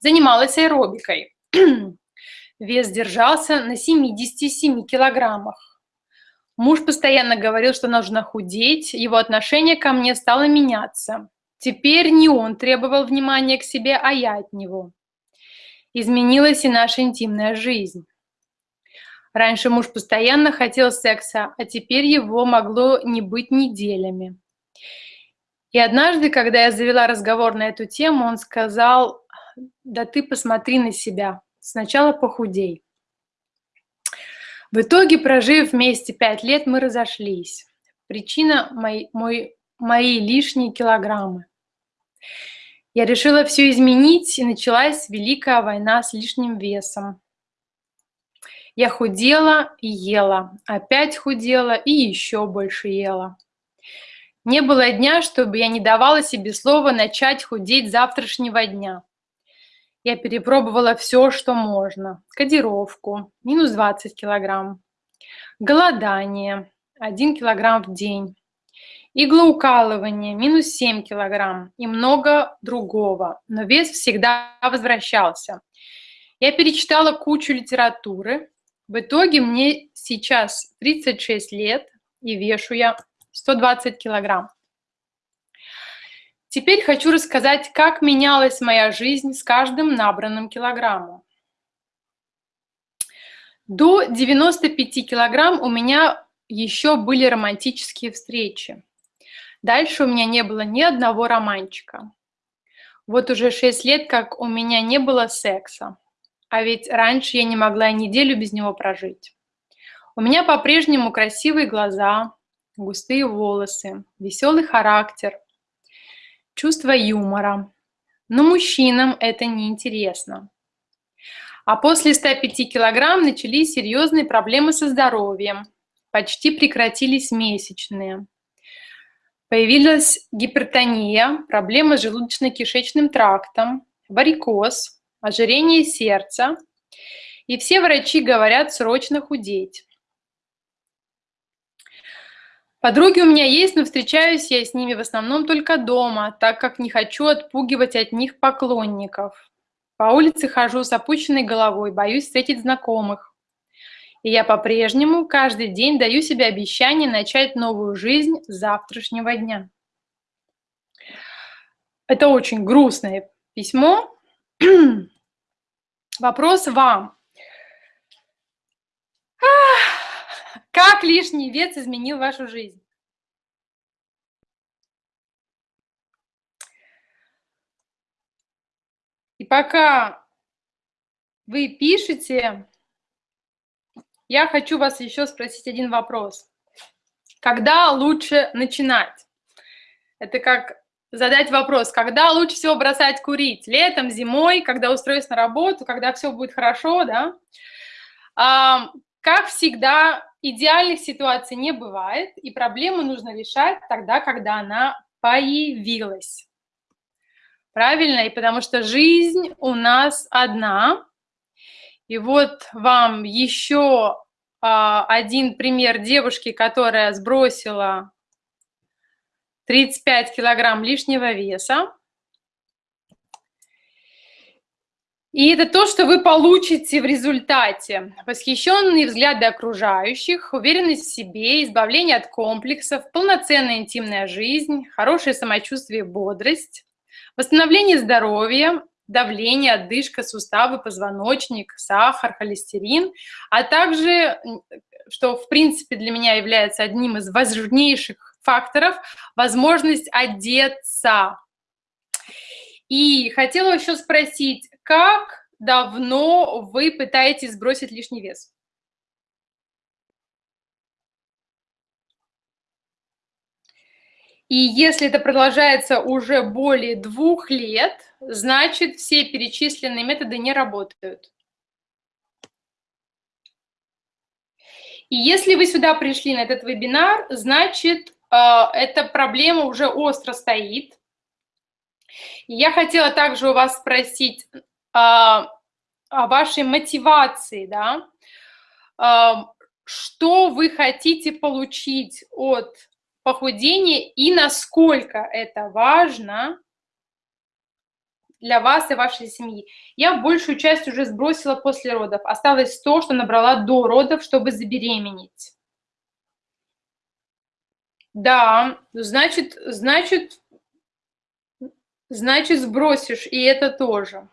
Занималась аэробикой. Вес держался на 77 килограммах. Муж постоянно говорил, что нужно худеть, его отношение ко мне стало меняться. Теперь не он требовал внимания к себе, а я от него. Изменилась и наша интимная жизнь. Раньше муж постоянно хотел секса, а теперь его могло не быть неделями. И однажды, когда я завела разговор на эту тему, он сказал, да ты посмотри на себя, Сначала похудей. В итоге, прожив вместе пять лет, мы разошлись. Причина мои, мой, мои лишние килограммы. Я решила все изменить, и началась великая война с лишним весом. Я худела и ела, опять худела и еще больше ела. Не было дня, чтобы я не давала себе слова начать худеть завтрашнего дня. Я перепробовала все, что можно. Кодировку, минус 20 килограмм. Голодание, 1 килограмм в день. Иглоукалывание, минус 7 килограмм. И много другого. Но вес всегда возвращался. Я перечитала кучу литературы. В итоге мне сейчас 36 лет и вешу я 120 килограмм. Теперь хочу рассказать, как менялась моя жизнь с каждым набранным килограммом. До 95 килограмм у меня еще были романтические встречи. Дальше у меня не было ни одного романчика. Вот уже 6 лет, как у меня не было секса. А ведь раньше я не могла неделю без него прожить. У меня по-прежнему красивые глаза, густые волосы, веселый характер – чувство юмора. Но мужчинам это не интересно. А после 105 килограмм начались серьезные проблемы со здоровьем. Почти прекратились месячные. Появилась гипертония, проблемы с желудочно-кишечным трактом, варикоз, ожирение сердца. И все врачи говорят срочно худеть. Подруги у меня есть, но встречаюсь я с ними в основном только дома, так как не хочу отпугивать от них поклонников. По улице хожу с опущенной головой, боюсь встретить знакомых. И я по-прежнему каждый день даю себе обещание начать новую жизнь с завтрашнего дня. Это очень грустное письмо. Вопрос вам. Как лишний вес изменил вашу жизнь? И пока вы пишете, я хочу вас еще спросить один вопрос. Когда лучше начинать? Это как задать вопрос, когда лучше всего бросать курить? Летом, зимой, когда устроюсь на работу, когда все будет хорошо, да? А, как всегда, идеальных ситуаций не бывает, и проблему нужно решать тогда, когда она появилась. Правильно? И потому что жизнь у нас одна. И вот вам еще а, один пример девушки, которая сбросила 35 килограмм лишнего веса. И это то, что вы получите в результате. Восхищенные взгляды окружающих, уверенность в себе, избавление от комплексов, полноценная интимная жизнь, хорошее самочувствие бодрость, восстановление здоровья, давление, отдышка, суставы, позвоночник, сахар, холестерин, а также, что в принципе для меня является одним из важнейших факторов, возможность одеться. И хотела еще спросить, как давно вы пытаетесь сбросить лишний вес? И если это продолжается уже более двух лет, значит, все перечисленные методы не работают. И если вы сюда пришли на этот вебинар, значит, эта проблема уже остро стоит. я хотела также у вас спросить, о вашей мотивации, да, что вы хотите получить от похудения и насколько это важно для вас и вашей семьи. Я большую часть уже сбросила после родов. Осталось то, что набрала до родов, чтобы забеременеть. Да, значит, значит, значит сбросишь, и это тоже.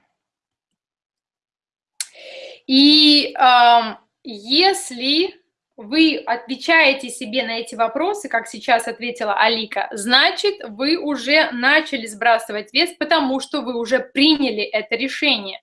И э, если вы отвечаете себе на эти вопросы, как сейчас ответила Алика, значит, вы уже начали сбрасывать вес, потому что вы уже приняли это решение.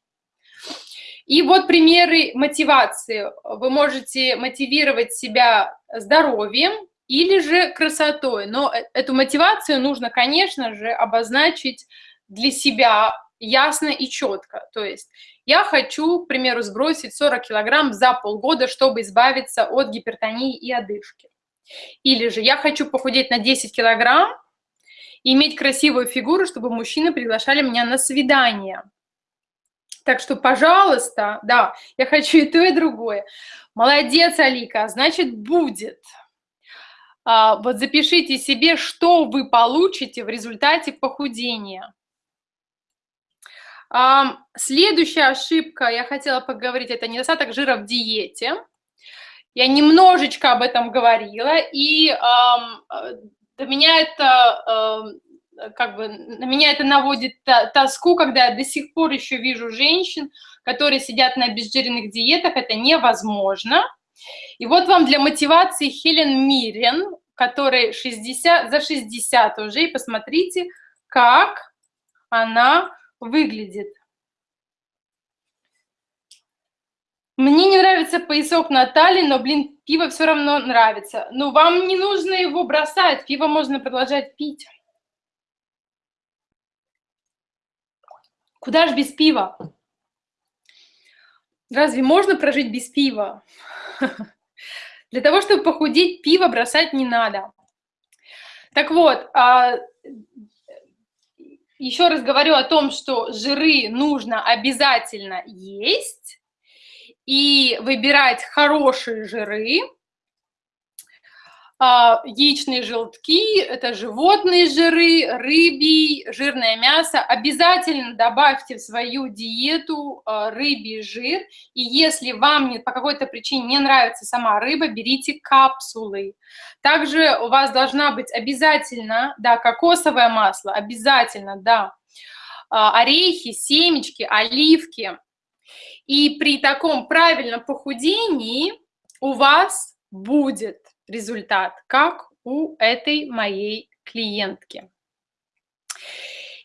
И вот примеры мотивации. Вы можете мотивировать себя здоровьем или же красотой. Но э, эту мотивацию нужно, конечно же, обозначить для себя ясно и четко. То есть я хочу, к примеру, сбросить 40 килограмм за полгода, чтобы избавиться от гипертонии и одышки. Или же я хочу похудеть на 10 килограмм и иметь красивую фигуру, чтобы мужчины приглашали меня на свидание. Так что, пожалуйста, да, я хочу и то, и другое. Молодец, Алика, значит, будет. А, вот запишите себе, что вы получите в результате похудения. Следующая ошибка, я хотела поговорить, это недостаток жира в диете. Я немножечко об этом говорила, и до меня это, как бы, на меня это наводит тоску, когда я до сих пор еще вижу женщин, которые сидят на обезжиренных диетах, это невозможно. И вот вам для мотивации Хелен Мирен, которой 60, за 60 уже, и посмотрите, как она выглядит. Мне не нравится поясок Натальи, но, блин, пиво все равно нравится. Но вам не нужно его бросать, пиво можно продолжать пить. Куда ж без пива? Разве можно прожить без пива? Для того, чтобы похудеть, пиво бросать не надо. Так вот, а, еще раз говорю о том, что жиры нужно обязательно есть и выбирать хорошие жиры. А, яичные желтки, это животные жиры, рыбий, жирное мясо. Обязательно добавьте в свою диету а, рыбий жир. И если вам по какой-то причине не нравится сама рыба, берите капсулы. Также у вас должна быть обязательно, да, кокосовое масло, обязательно, да, а, орехи, семечки, оливки. И при таком правильном похудении у вас будет результат, как у этой моей клиентки.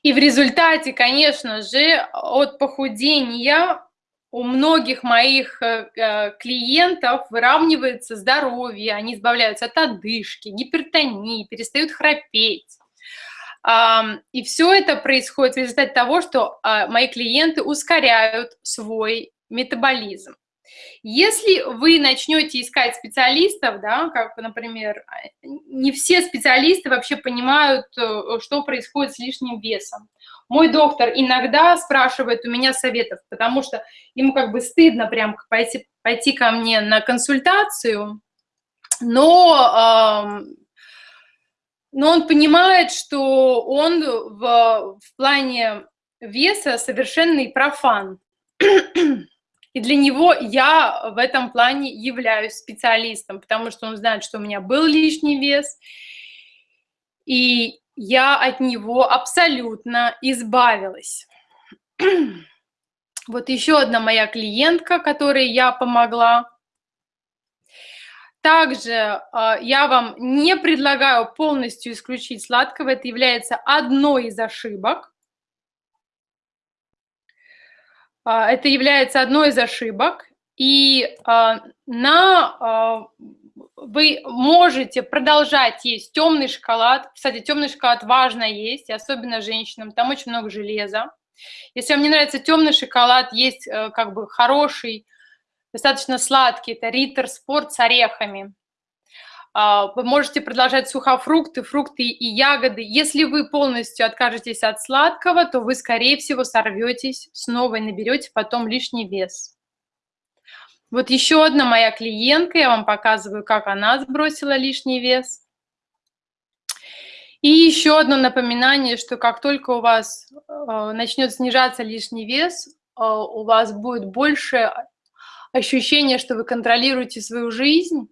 И в результате, конечно же, от похудения у многих моих э, э, клиентов выравнивается здоровье, они избавляются от одышки, гипертонии, перестают храпеть. И все это происходит в результате того, что а, мои клиенты ускоряют свой метаболизм. Если вы начнете искать специалистов, да, как, например, не все специалисты вообще понимают, э, что происходит с лишним весом. Мой доктор иногда спрашивает у меня советов, потому что ему как бы стыдно прям пойти, пойти ко мне на консультацию, но, но он понимает, что он в, в плане веса совершенный профан. И для него я в этом плане являюсь специалистом, потому что он знает, что у меня был лишний вес, и я от него абсолютно избавилась. Вот еще одна моя клиентка, которой я помогла. Также э, я вам не предлагаю полностью исключить сладкого, это является одной из ошибок. А, это является одной из ошибок, и а, на, а, вы можете продолжать есть темный шоколад. Кстати, темный шоколад важно есть, особенно женщинам, там очень много железа. Если вам не нравится темный шоколад, есть э, как бы хороший, достаточно сладкий, это Риттер Спорт с орехами. А, вы можете продолжать сухофрукты, фрукты и ягоды. Если вы полностью откажетесь от сладкого, то вы, скорее всего, сорветесь снова наберете потом лишний вес. Вот еще одна моя клиентка, я вам показываю, как она сбросила лишний вес. И еще одно напоминание, что как только у вас э, начнет снижаться лишний вес, э, у вас будет больше ощущения, что вы контролируете свою жизнь,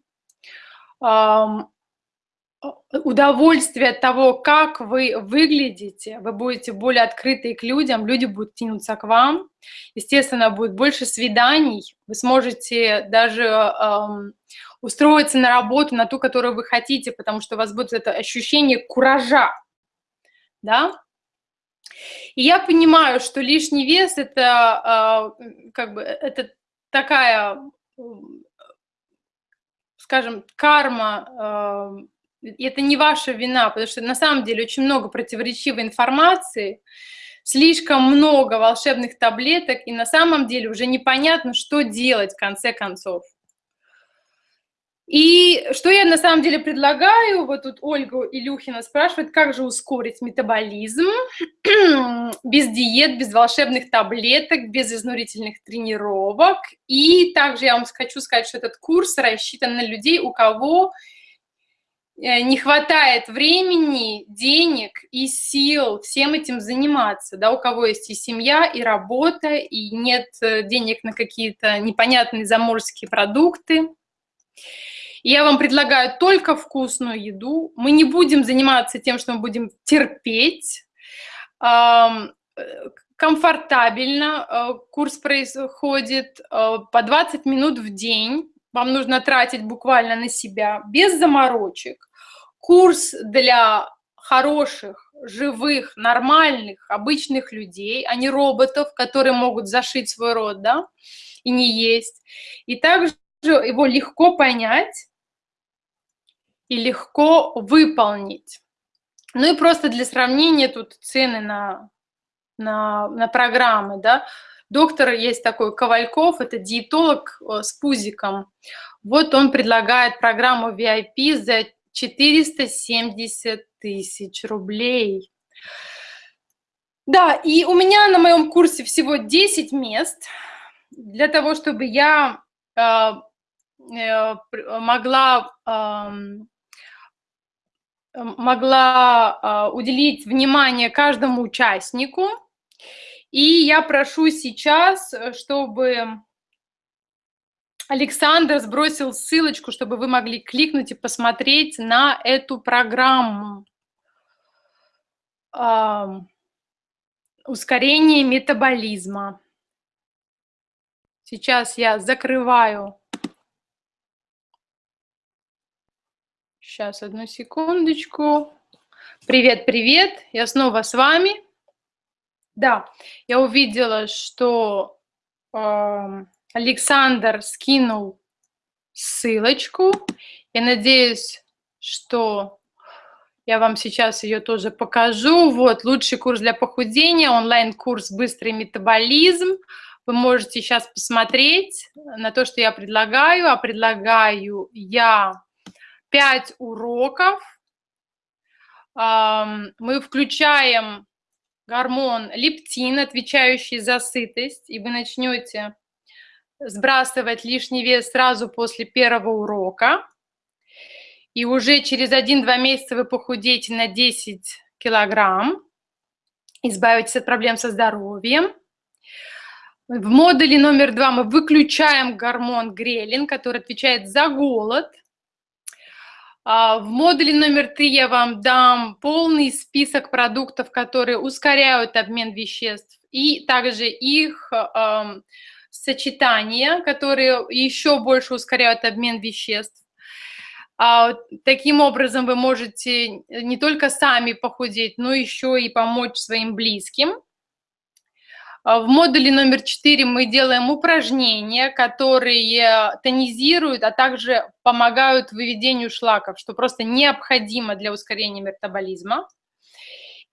удовольствие от того, как вы выглядите, вы будете более открыты к людям, люди будут тянуться к вам, естественно, будет больше свиданий, вы сможете даже эм, устроиться на работу, на ту, которую вы хотите, потому что у вас будет это ощущение куража, да, и я понимаю, что лишний вес это э, как бы это такая скажем, карма, э, это не ваша вина, потому что на самом деле очень много противоречивой информации, слишком много волшебных таблеток, и на самом деле уже непонятно, что делать в конце концов. И что я на самом деле предлагаю, вот тут Ольга Илюхина спрашивает, как же ускорить метаболизм без диет, без волшебных таблеток, без изнурительных тренировок. И также я вам хочу сказать, что этот курс рассчитан на людей, у кого э, не хватает времени, денег и сил всем этим заниматься, да, у кого есть и семья, и работа, и нет э, денег на какие-то непонятные заморские продукты. Я вам предлагаю только вкусную еду. Мы не будем заниматься тем, что мы будем терпеть. Комфортабельно э, курс происходит э, по 20 минут в день. Вам нужно тратить буквально на себя, без заморочек. Курс для хороших, живых, нормальных, обычных людей, а не роботов, которые могут зашить свой рот, да, и не есть. И также его легко понять, и легко выполнить. Ну и просто для сравнения тут цены на, на, на программы, да. Доктор есть такой Ковальков, это диетолог э, с пузиком. Вот он предлагает программу VIP за 470 тысяч рублей. Да, и у меня на моем курсе всего 10 мест для того, чтобы я э, э, могла э, могла а, уделить внимание каждому участнику. И я прошу сейчас, э, чтобы Александр сбросил ссылочку, чтобы вы могли кликнуть и посмотреть на эту программу. Ускорение метаболизма. Сейчас я закрываю Сейчас, одну секундочку. Привет, привет, я снова с вами. Да, я увидела, что Александр скинул ссылочку. Я надеюсь, что я вам сейчас ее тоже покажу. Вот, лучший курс для похудения, онлайн-курс «Быстрый метаболизм». Вы можете сейчас посмотреть на то, что я предлагаю. А предлагаю я 5 уроков. Мы включаем гормон лептин, отвечающий за сытость, и вы начнете сбрасывать лишний вес сразу после первого урока. И уже через 1-2 месяца вы похудеете на 10 килограмм, избавитесь от проблем со здоровьем. В модуле номер два мы выключаем гормон грелин, который отвечает за голод. А, в модуле номер три я вам дам полный список продуктов, которые ускоряют обмен веществ, и также их э, сочетания, которые еще больше ускоряют обмен веществ. А, таким образом вы можете не только сами похудеть, но еще и помочь своим близким. А, в модуле номер 4 мы делаем упражнения, которые тонизируют, а также помогают выведению шлаков, что просто необходимо для ускорения метаболизма.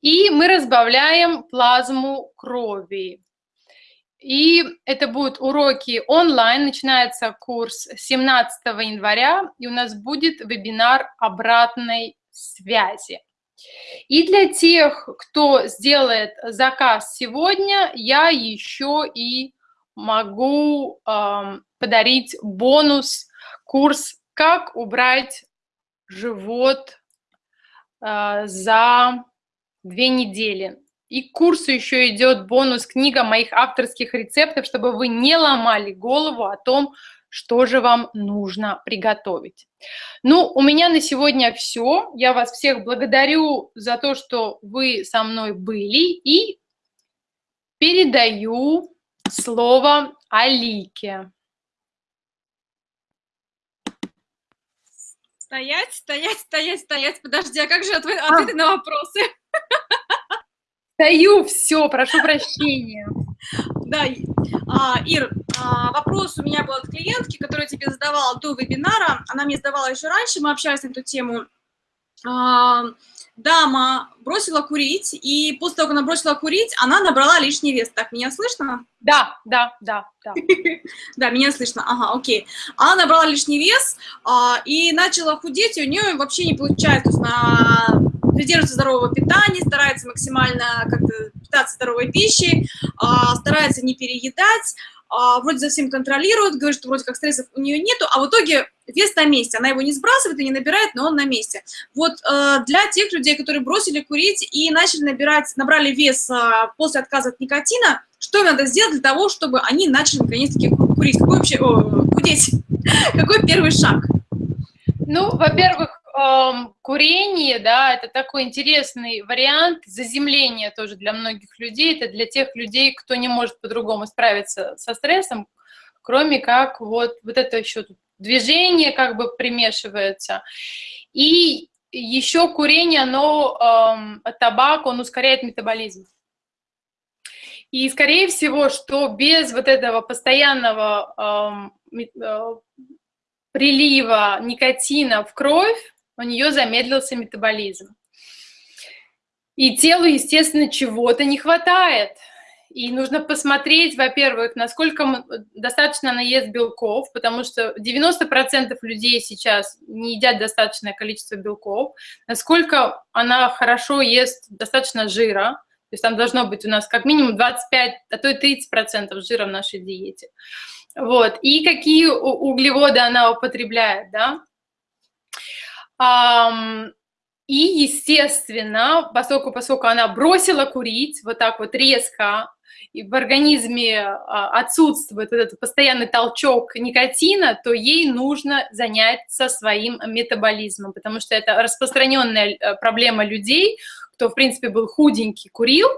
И мы разбавляем плазму крови. И это будут уроки онлайн, начинается курс 17 января, и у нас будет вебинар обратной связи. И для тех, кто сделает заказ сегодня, я еще и могу э, подарить бонус, курс «Как убрать живот э, за две недели». И к курсу еще идет бонус книга моих авторских рецептов, чтобы вы не ломали голову о том, что же вам нужно приготовить. Ну, у меня на сегодня все. Я вас всех благодарю за то, что вы со мной были. И передаю слово Алике. Стоять, стоять, стоять, стоять. Подожди, а как же ответы а. на вопросы? Стою, все, прошу прощения. Да, а, Ир, вопрос у меня был от клиентки, которая тебе задавала до вебинара. Она мне задавала еще раньше, мы общались на эту тему. А, дама бросила курить, и после того, как она бросила курить, она набрала лишний вес. Так, меня слышно? Да, да, да, да. Да, меня слышно, ага, окей. Она набрала лишний вес а, и начала худеть, и у нее вообще не получается. То есть придерживается здорового питания, старается максимально как-то питаться здоровой пищей, а, старается не переедать, а, вроде за всем контролирует, говорит, что вроде как стрессов у нее нету, а в итоге вес на месте. Она его не сбрасывает и не набирает, но он на месте. Вот э, для тех людей, которые бросили курить и начали набирать, набрали вес э, после отказа от никотина, что надо сделать для того, чтобы они начали наконец-таки курить? Какой вообще, о, худеть? Какой первый шаг? Ну, во-первых, курение, да, это такой интересный вариант заземления тоже для многих людей. Это для тех людей, кто не может по-другому справиться со стрессом, кроме как вот, вот это еще движение как бы примешивается. И еще курение, оно, эм, табак, он ускоряет метаболизм. И, скорее всего, что без вот этого постоянного эм, э, прилива никотина в кровь у нее замедлился метаболизм. И телу, естественно, чего-то не хватает. И нужно посмотреть, во-первых, насколько достаточно она ест белков, потому что 90% людей сейчас не едят достаточное количество белков, насколько она хорошо ест достаточно жира, то есть там должно быть у нас как минимум 25, а то и 30% жира в нашей диете. Вот. И какие углеводы она употребляет, да. И, естественно, поскольку, поскольку она бросила курить вот так вот резко, и в организме а, отсутствует этот постоянный толчок никотина, то ей нужно заняться своим метаболизмом, потому что это распространенная э, проблема людей, кто, в принципе, был худенький, курил,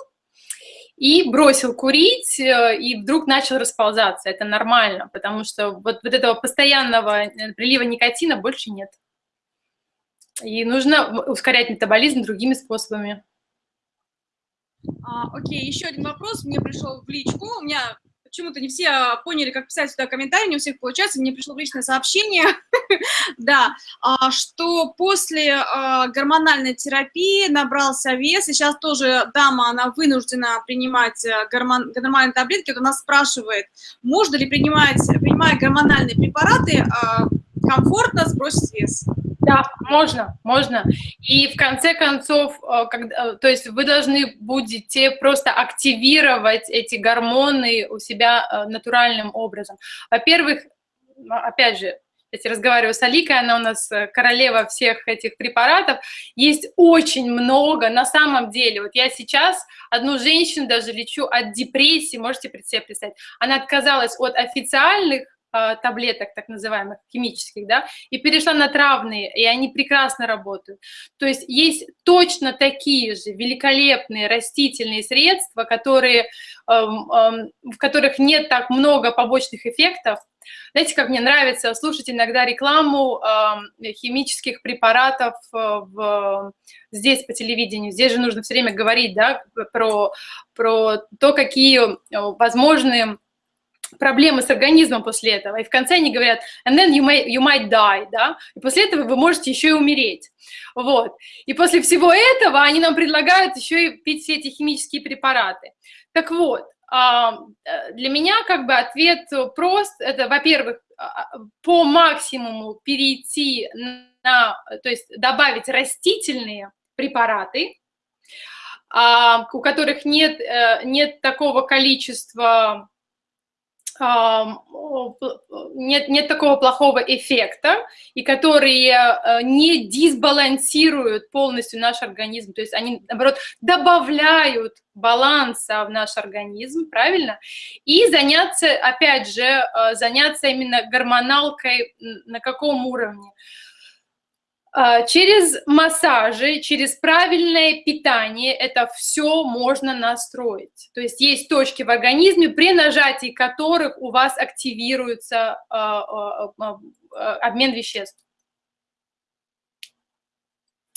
и бросил курить, э, и вдруг начал расползаться. Это нормально, потому что вот, вот этого постоянного э, прилива никотина больше нет. И нужно ускорять метаболизм другими способами. А, окей, еще один вопрос мне пришел в личку. У меня почему-то не все а, поняли, как писать сюда комментарии, не у всех получается, мне пришло личное сообщение, да, а, что после а, гормональной терапии набрался вес, и сейчас тоже дама, она вынуждена принимать э, гормон, гормональные таблетки, вот она спрашивает, можно ли принимать, принимая гормональные препараты, комфортно сбросить вес. Да, можно, можно. И в конце концов, э, когда, э, то есть вы должны будете просто активировать эти гормоны у себя э, натуральным образом. Во-первых, ну, опять же, я разговариваю с Аликой, она у нас королева всех этих препаратов, есть очень много, на самом деле, вот я сейчас одну женщину даже лечу от депрессии, можете себе представить, она отказалась от официальных таблеток, так называемых, химических, да, и перешла на травные, и они прекрасно работают. То есть есть точно такие же великолепные растительные средства, которые, эм, эм, в которых нет так много побочных эффектов. Знаете, как мне нравится слушать иногда рекламу э, химических препаратов э, в, здесь по телевидению. Здесь же нужно все время говорить да, про, про то, какие возможные проблемы с организмом после этого, и в конце они говорят, and then you, may, you might die, да, и после этого вы можете еще и умереть, вот, и после всего этого они нам предлагают еще и пить все эти химические препараты. Так вот, а, для меня как бы ответ прост, это, во-первых, а, по максимуму перейти на, то есть добавить растительные препараты, а, у которых нет, э, нет такого количества нет, нет такого плохого эффекта, и которые э, не дисбалансируют полностью наш организм, то есть они, наоборот, добавляют баланса в наш организм, правильно? И заняться, опять же, э, заняться именно гормоналкой на каком уровне? А, через массажи, через правильное питание это все можно настроить. То есть есть точки в организме, при нажатии которых у вас активируется а, а, обмен веществ.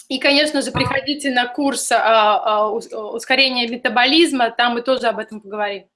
И, конечно же, приходите на курс ускорения метаболизма, там мы тоже об этом поговорим.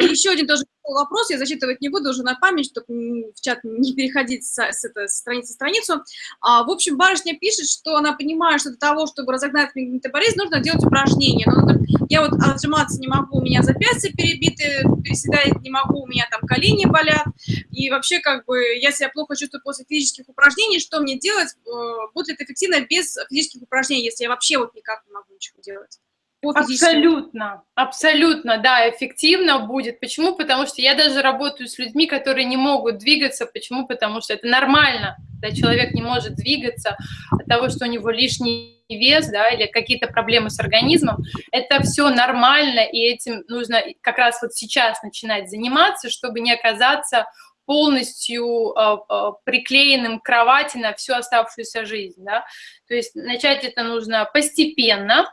Еще один тоже вопрос, я зачитывать не буду уже на память, чтобы в чат не переходить с, с этой страницы страницу. А, в общем, барышня пишет, что она понимает, что для того, чтобы разогнать метаболизм, нужно делать упражнения. Но говорит, я вот отжиматься не могу, у меня запястья перебиты, переседать не могу, у меня там колени болят. И вообще, как бы, я себя плохо чувствую после физических упражнений, что мне делать? Э, будет ли это эффективно без физических упражнений, если я вообще вот никак не могу ничего делать? Абсолютно, абсолютно, да, эффективно будет. Почему? Потому что я даже работаю с людьми, которые не могут двигаться. Почему? Потому что это нормально, когда человек не может двигаться от того, что у него лишний вес, да, или какие-то проблемы с организмом. Это все нормально, и этим нужно как раз вот сейчас начинать заниматься, чтобы не оказаться полностью э, э, приклеенным к кровати на всю оставшуюся жизнь, да. То есть начать это нужно постепенно,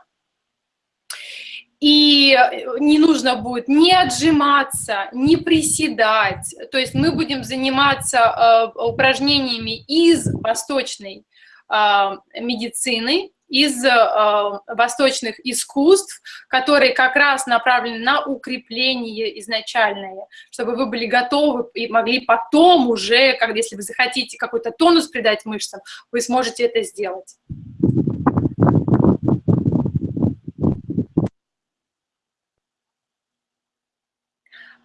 и э, не нужно будет ни отжиматься, ни приседать. То есть мы будем заниматься э, упражнениями из восточной э, медицины, из э, восточных искусств, которые как раз направлены на укрепление изначальное, чтобы вы были готовы и могли потом уже, когда, если вы захотите какой-то тонус придать мышцам, вы сможете это сделать.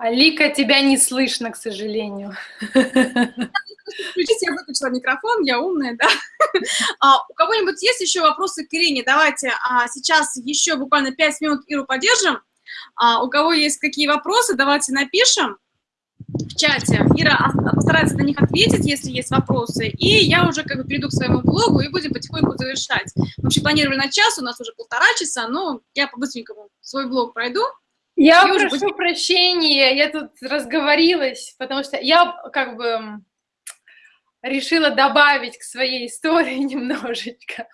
Алика, тебя не слышно, к сожалению. Включите, я выключила микрофон, я умная, да? А, у кого-нибудь есть еще вопросы к Ирине? Давайте а, сейчас еще буквально 5 минут Иру поддержим. А, у кого есть какие вопросы, давайте напишем в чате. Ира постарается на них ответить, если есть вопросы. И я уже как бы перейду к своему блогу и будем потихоньку завершать. Вообще планировали на час, у нас уже полтора часа, но я по-быстренькому свой блог пройду. Я и прошу уже... прощения, я тут разговорилась, потому что я как бы решила добавить к своей истории немножечко.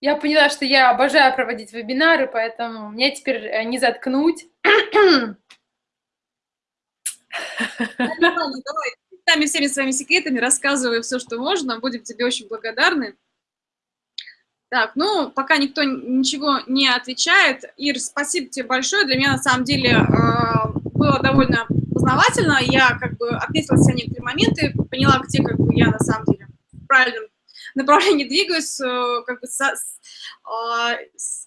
Я поняла, что я обожаю проводить вебинары, поэтому мне теперь э, не заткнуть. Давай, сами всеми своими секретами, рассказывай все, что можно, будем тебе очень благодарны. Так, ну, пока никто ничего не отвечает. Ир, спасибо тебе большое. Для меня, на самом деле, э, было довольно познавательно. Я как бы отметила все некоторые моменты, поняла, где как бы я на самом деле в правильном направлении двигаюсь, э, как бы со, э,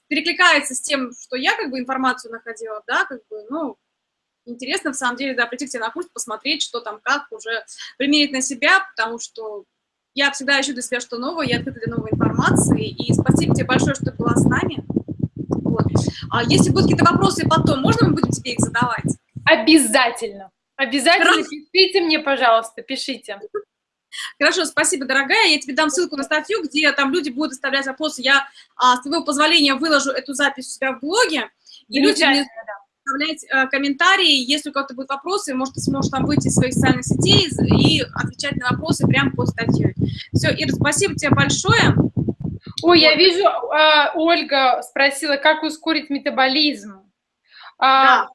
перекликается с тем, что я как бы информацию находила, да, как бы, ну, интересно, в самом деле, да, прийти к тебе на курс, посмотреть, что там, как, уже примерить на себя, потому что я всегда ищу для себя что новое, я открыта для новой информации, и спасибо тебе большое, что ты была с нами. Вот. А если будут какие-то вопросы потом, можно мы будем тебе их задавать? Обязательно. Обязательно Хорошо. пишите мне, пожалуйста, пишите. Хорошо, спасибо, дорогая. Я тебе дам ссылку на статью, где там люди будут оставлять вопросы. Я, а, с твоего позволения, выложу эту запись у себя в блоге. И люди мне оставлять э, комментарии, если у кого-то будут вопросы, может, ты сможешь там выйти из своих социальных сетей и отвечать на вопросы прямо под статьей. Все, Ира, спасибо тебе большое. Ой, я вижу, э, Ольга спросила, как ускорить метаболизм. А, да.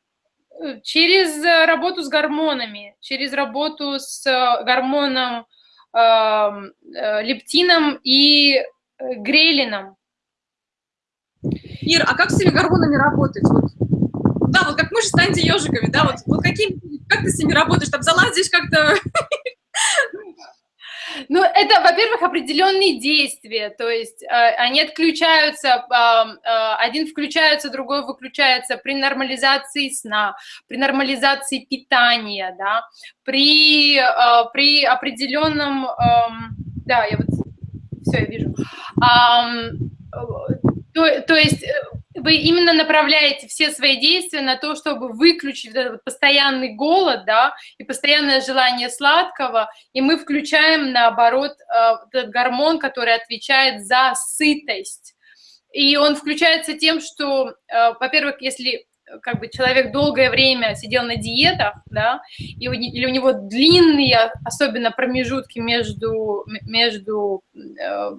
Через работу с гормонами, через работу с гормоном эм, э, лептином и э, грелином. Ир, а как с этими гормонами работать? Вот да, вот как мы же станьте ежиками, да, вот, вот каким, как ты с ними работаешь, там залазишь как-то... Ну, это, во-первых, определенные действия, то есть э, они отключаются, э, э, один включается, другой выключается при нормализации сна, при нормализации питания, да, при, э, при определенном, э, да, я вот, все, я вижу, э, то, то есть э, вы именно направляете все свои действия на то, чтобы выключить этот постоянный голод, да, и постоянное желание сладкого, и мы включаем, наоборот, э, этот гормон, который отвечает за сытость. И он включается тем, что, э, во-первых, если как бы человек долгое время сидел на диетах, да, или у него длинные, особенно промежутки между, между э,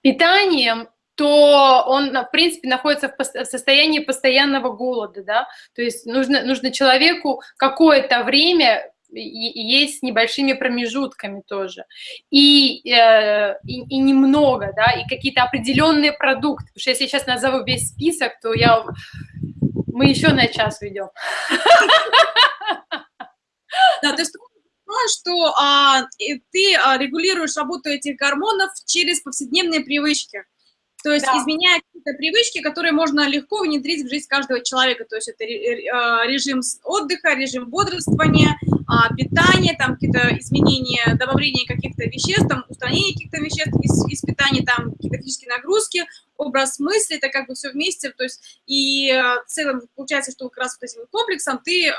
питанием то он, в принципе, находится в состоянии постоянного голода, да, то есть нужно, нужно человеку какое-то время есть с небольшими промежутками тоже, и, э, и, и немного, да, и какие-то определенные продукты, потому что если я сейчас назову весь список, то я, мы еще на час ведем. Да, то есть что а, ты а, регулируешь работу этих гормонов через повседневные привычки. То есть да. изменяя какие-то привычки, которые можно легко внедрить в жизнь каждого человека. То есть это а, режим отдыха, режим бодрствования, а, питание, там какие-то изменения, добавление каких-то веществ, там, устранение каких-то веществ из, из питания, там какие-то физические нагрузки, образ мысли, это как бы все вместе. То есть и в целом получается, что как раз вот этим комплексом ты э,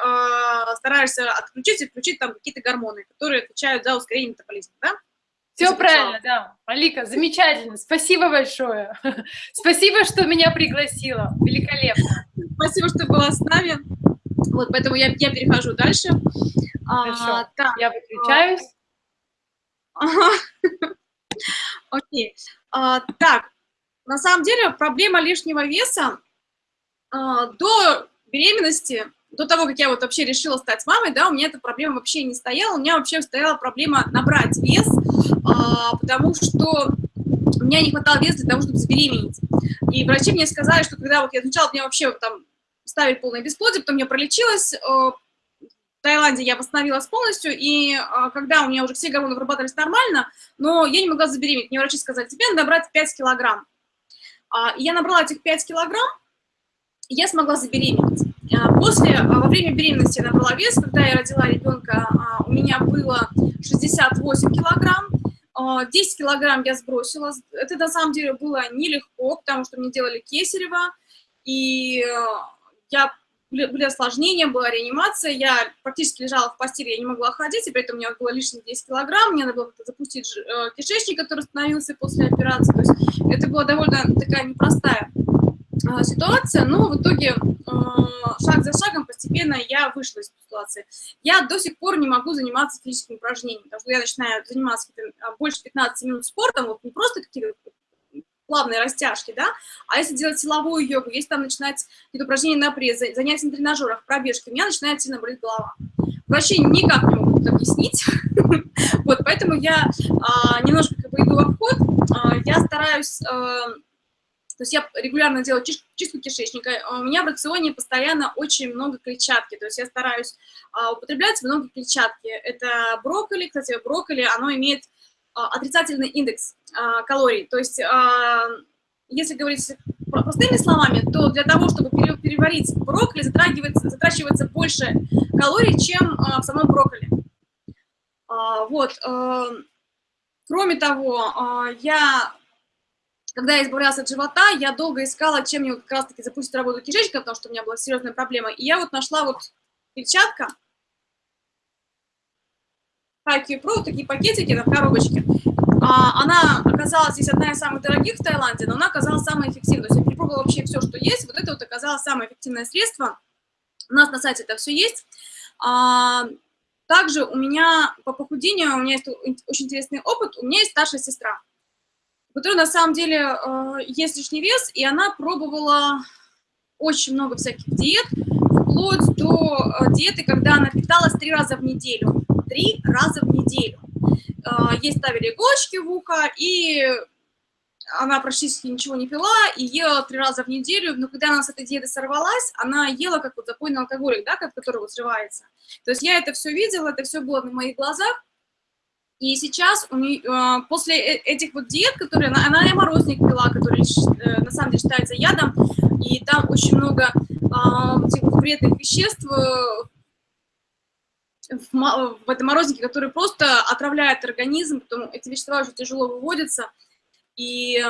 стараешься отключить и включить там какие-то гормоны, которые отвечают за ускорение метаболизма, да? Все правильно, да. Алика, замечательно. Спасибо большое. Спасибо, что меня пригласила. Великолепно. Спасибо, что была с нами. Вот, поэтому я, я перехожу дальше. А, Хорошо. А, так, я выключаюсь. Окей. А, так, на самом деле проблема лишнего веса а, до беременности до того, как я вот вообще решила стать мамой, да, у меня эта проблема вообще не стояла, у меня вообще стояла проблема набрать вес, а, потому что у меня не хватало веса для того, чтобы забеременеть. И врачи мне сказали, что когда вот я сначала мне вообще там ставили полное бесплодие, потом я пролечилась, э, в Таиланде я восстановилась полностью, и а, когда у меня уже все гормоны вырабатывались нормально, но я не могла забеременеть, мне врачи сказали, тебе надо набрать 5 килограмм. А, и я набрала этих 5 килограмм, и я смогла забеременеть. А, после, а, во время беременности я набрала вес, когда я родила ребенка, а, у меня было 68 килограмм, 10 килограмм я сбросила. Это на самом деле было нелегко, потому что мне делали кесарево, и я, были осложнения, была реанимация, я практически лежала в постели, я не могла ходить, и при этом у меня было лишних 10 килограмм, мне надо было запустить э, кишечник, который становился после операции, то есть это была довольно такая непростая ситуация, но в итоге а, шаг за шагом постепенно я вышла из ситуации. Я до сих пор не могу заниматься физическими упражнениями, потому что я начинаю заниматься а, больше 15 минут спортом, вот не просто какие-то плавные растяжки, да, а если делать силовую йогу, если там начинать какие-то упражнения на пресс, занятия на тренажерах, пробежки, у меня начинает сильно болеть голова. Врачи никак не могут объяснить. Вот, поэтому я а, немножко как бы иду в обход. А, я стараюсь... А, то есть я регулярно делаю чистку кишечника. У меня в рационе постоянно очень много клетчатки. То есть я стараюсь употреблять много клетчатки. Это брокколи. Кстати, брокколи, оно имеет отрицательный индекс калорий. То есть если говорить простыми словами, то для того, чтобы переварить брокколи, затрагивается, затрачивается больше калорий, чем а, в самом брокколи. А, вот. А, кроме того, а, я, когда я избавлялась от живота, я долго искала, чем мне как раз-таки запустить работу кишечника, потому что у меня была серьезная проблема. И я вот нашла вот перчатка, Haikyuu Pro, такие пакетики на коробочке. А, она оказалась здесь одна из самых дорогих в Таиланде, но она оказалась самой эффективной. То есть я перепробовала вообще все, что есть. Вот это вот оказалось самое эффективное средство. У нас на сайте это все есть. А, также у меня по похудению, у меня есть очень интересный опыт. У меня есть старшая сестра, которой на самом деле э, есть лишний вес, и она пробовала очень много всяких диет, вплоть до э, диеты, когда она питалась три раза в неделю. Три раза в неделю. А, ей ставили иголочки в ухо, и она практически ничего не пила и ела три раза в неделю, но когда она с этой диеты сорвалась, она ела как вот запойный алкоголик, да, который вот срывается. То есть я это все видела, это все было на моих глазах, и сейчас у нее, а, после э, этих вот диет, которые она, она и морозник пила, который э, на самом деле считается ядом, и там очень много э, этих вредных веществ в, в этом морознике, который просто отравляет организм, потом эти вещества уже тяжело выводятся. И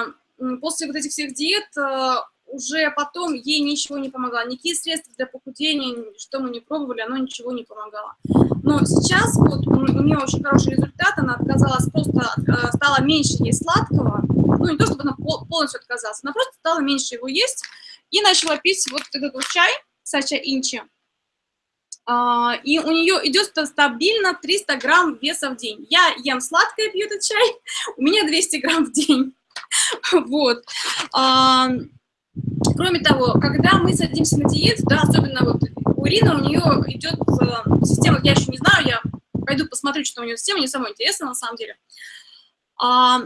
после вот этих всех диет э, уже потом ей ничего не помогало. Никакие средства для похудения, что мы не пробовали, оно ничего не помогало. Но сейчас вот у нее очень хороший результат, она отказалась просто, э, стала меньше есть сладкого, ну не то, чтобы она полностью отказалась, она просто стала меньше его есть и начала пить вот этот вот чай, сача инчи, а, и у нее идет стабильно 300 грамм веса в день. Я ем сладкое, пью этот чай, у меня 200 грамм в день. Вот. А, кроме того, когда мы садимся на диету, да, особенно вот у Ирины, у нее идет э, система, я еще не знаю, я пойду посмотрю, что у нее система, мне самое интересно на самом деле. А,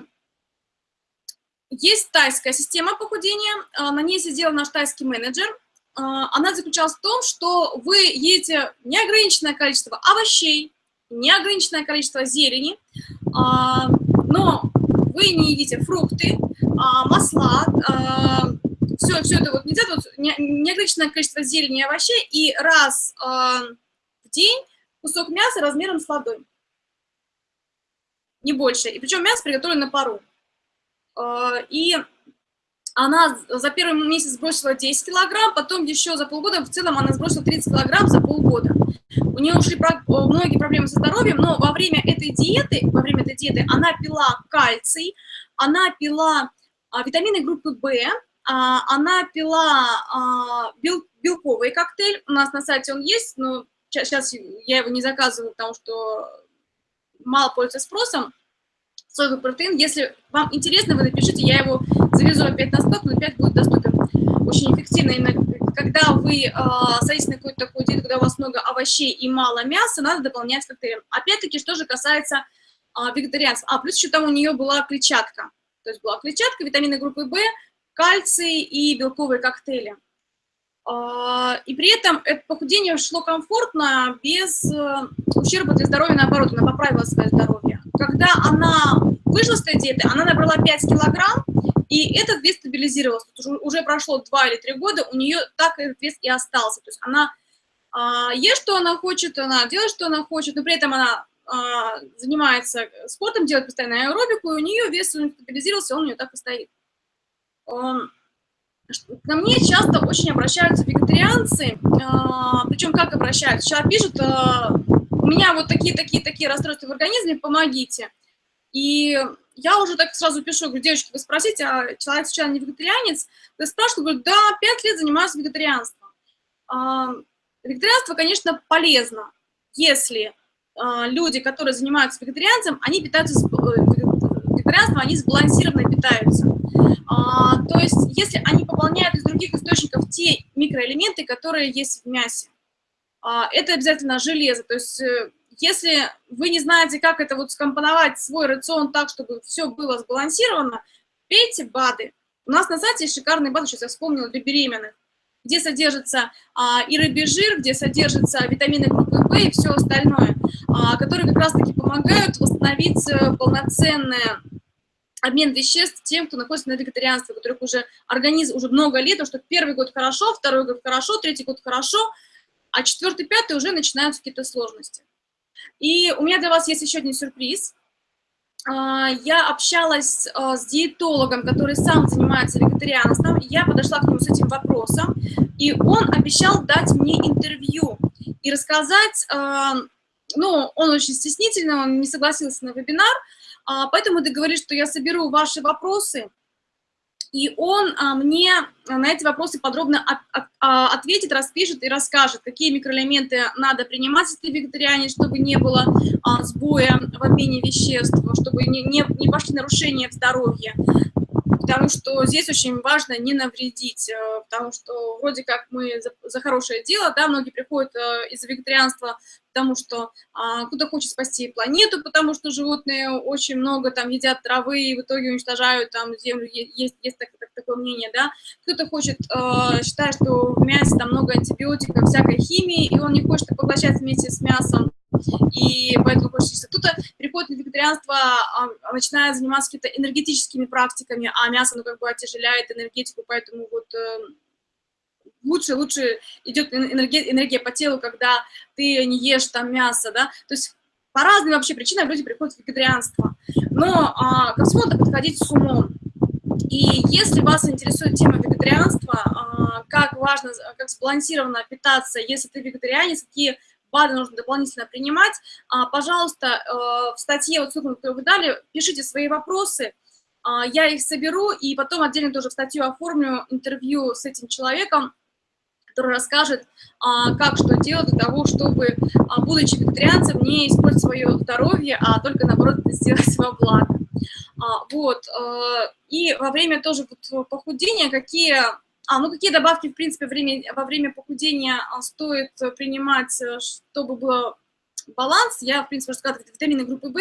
есть тайская система похудения, на ней сидел наш тайский менеджер, а, она заключалась в том, что вы едите неограниченное количество овощей, неограниченное количество зелени, а, но вы не едите фрукты, а, масла, все, все это вот нельзя, вот неограниченное количество зелени и овощей, и раз в день кусок мяса размером с ладонь. Не больше. И причем мясо приготовлено на пару. И она за первый месяц сбросила 10 килограмм, потом еще за полгода, в целом она сбросила 30 килограмм за полгода. У нее ушли многие проблемы со здоровьем, но во время этой диеты, во время этой диеты она пила кальций, она пила а, витамины группы В, она пила а, бел, белковый коктейль, у нас на сайте он есть, но сейчас я его не заказываю, потому что мало пользуется спросом, соевый протеин. Если вам интересно, вы напишите, я его завезу опять на сток, но опять будет доступен. Очень эффективно. Именно когда вы э, садитесь на какую-то такую диету, когда у вас много овощей и мало мяса, надо дополнять коктейлем. Опять-таки, что же касается вегетарианцев. А, плюс еще там у нее была клетчатка. То есть была клетчатка, витамины группы В, кальций и белковые коктейли. И при этом это похудение шло комфортно, без э, ущерба для здоровья, наоборот, она поправила свое здоровье. Когда она вышла с этой диеты, она набрала 5 килограмм, и этот вес стабилизировался. Уже, уже прошло 2 или 3 года, у нее так этот вес и остался. То есть она а, ест, что она хочет, она делает, что она хочет, но при этом она а, занимается спортом, делает постоянно аэробику, и у нее вес стабилизировался, он у нее так и стоит. Ко мне часто очень обращаются вегетарианцы, а, причем как обращаются? Сейчас пишут, а, у меня вот такие-такие-такие расстройства в организме, помогите. И я уже так сразу пишу, говорю, девочки, вы спросите, а человек сейчас не вегетарианец? Я спрашиваю, говорю, да, пять лет занимаюсь вегетарианством. А, вегетарианство, конечно, полезно, если люди, которые занимаются вегетарианством, они питаются, вегетарианством, они сбалансированно питаются. А, то есть, если они пополняют из других источников те микроэлементы, которые есть в мясе, а, это обязательно железо. То есть, э, если вы не знаете, как это вот скомпоновать свой рацион так, чтобы все было сбалансировано, пейте БАДы. У нас на сайте есть шикарные БАДы, сейчас я вспомнила, для беременных, где содержится а, и рыбий жир, где содержатся витамины группы В и все остальное, а, которые как раз-таки помогают восстановить э, полноценное обмен веществ тем, кто находится на вегетарианстве, у которых уже организм уже много лет, потому что первый год хорошо, второй год хорошо, третий год хорошо, а четвертый, пятый уже начинаются какие-то сложности. И у меня для вас есть еще один сюрприз. А, я общалась а, с диетологом, который сам занимается вегетарианством, я подошла к нему с этим вопросом, и он обещал дать мне интервью и рассказать, а, ну, он очень стеснительный, он не согласился на вебинар, поэтому договорились, что я соберу ваши вопросы, и он а, мне на эти вопросы подробно а, ответит, распишет и расскажет, какие микроэлементы надо принимать, если ты вегетарианец, чтобы не было а, сбоя в обмене веществ, чтобы не, не, не пошли нарушения в здоровье. Потому что здесь очень важно не навредить, э, потому что вроде как мы за, за хорошее дело, да, многие приходят э, из-за вегетарианства, потому что а, кто-то хочет спасти планету, потому что животные очень много там едят травы и в итоге уничтожают там землю, есть, есть так, так, такое мнение, да, кто-то хочет, э, считает, что в мясе там много антибиотиков, всякой химии, и он не хочет поглощать вместе с мясом, и поэтому хочется кто-то приходит на вегетарианство, а, а начинает заниматься какими-то энергетическими практиками, а мясо, ну, как бы отяжеляет энергетику, поэтому вот э, лучше, лучше идет энергия, энергия по телу, когда ты не ешь там мясо, да, то есть по разным вообще причинам люди приходят в вегетарианство, но а, ко всему надо подходить с умом. И если вас интересует тема вегетарианства, а, как важно, как сбалансированно питаться, если ты вегетарианец, какие БАДы нужно дополнительно принимать, а, пожалуйста, э, в статье, вот ссылку, которую вы дали, пишите свои вопросы, а, я их соберу, и потом отдельно тоже в статью оформлю интервью с этим человеком, который расскажет, а, как что делать для того, чтобы, будучи вегетарианцем, не использовать свое здоровье, а только, наоборот, сделать во благо. Вот. Э, и во время тоже похудения, какие а, ну какие добавки, в принципе, время, во время похудения а, стоит принимать, э, чтобы был баланс? Я, в принципе, рассказала, витамины группы В,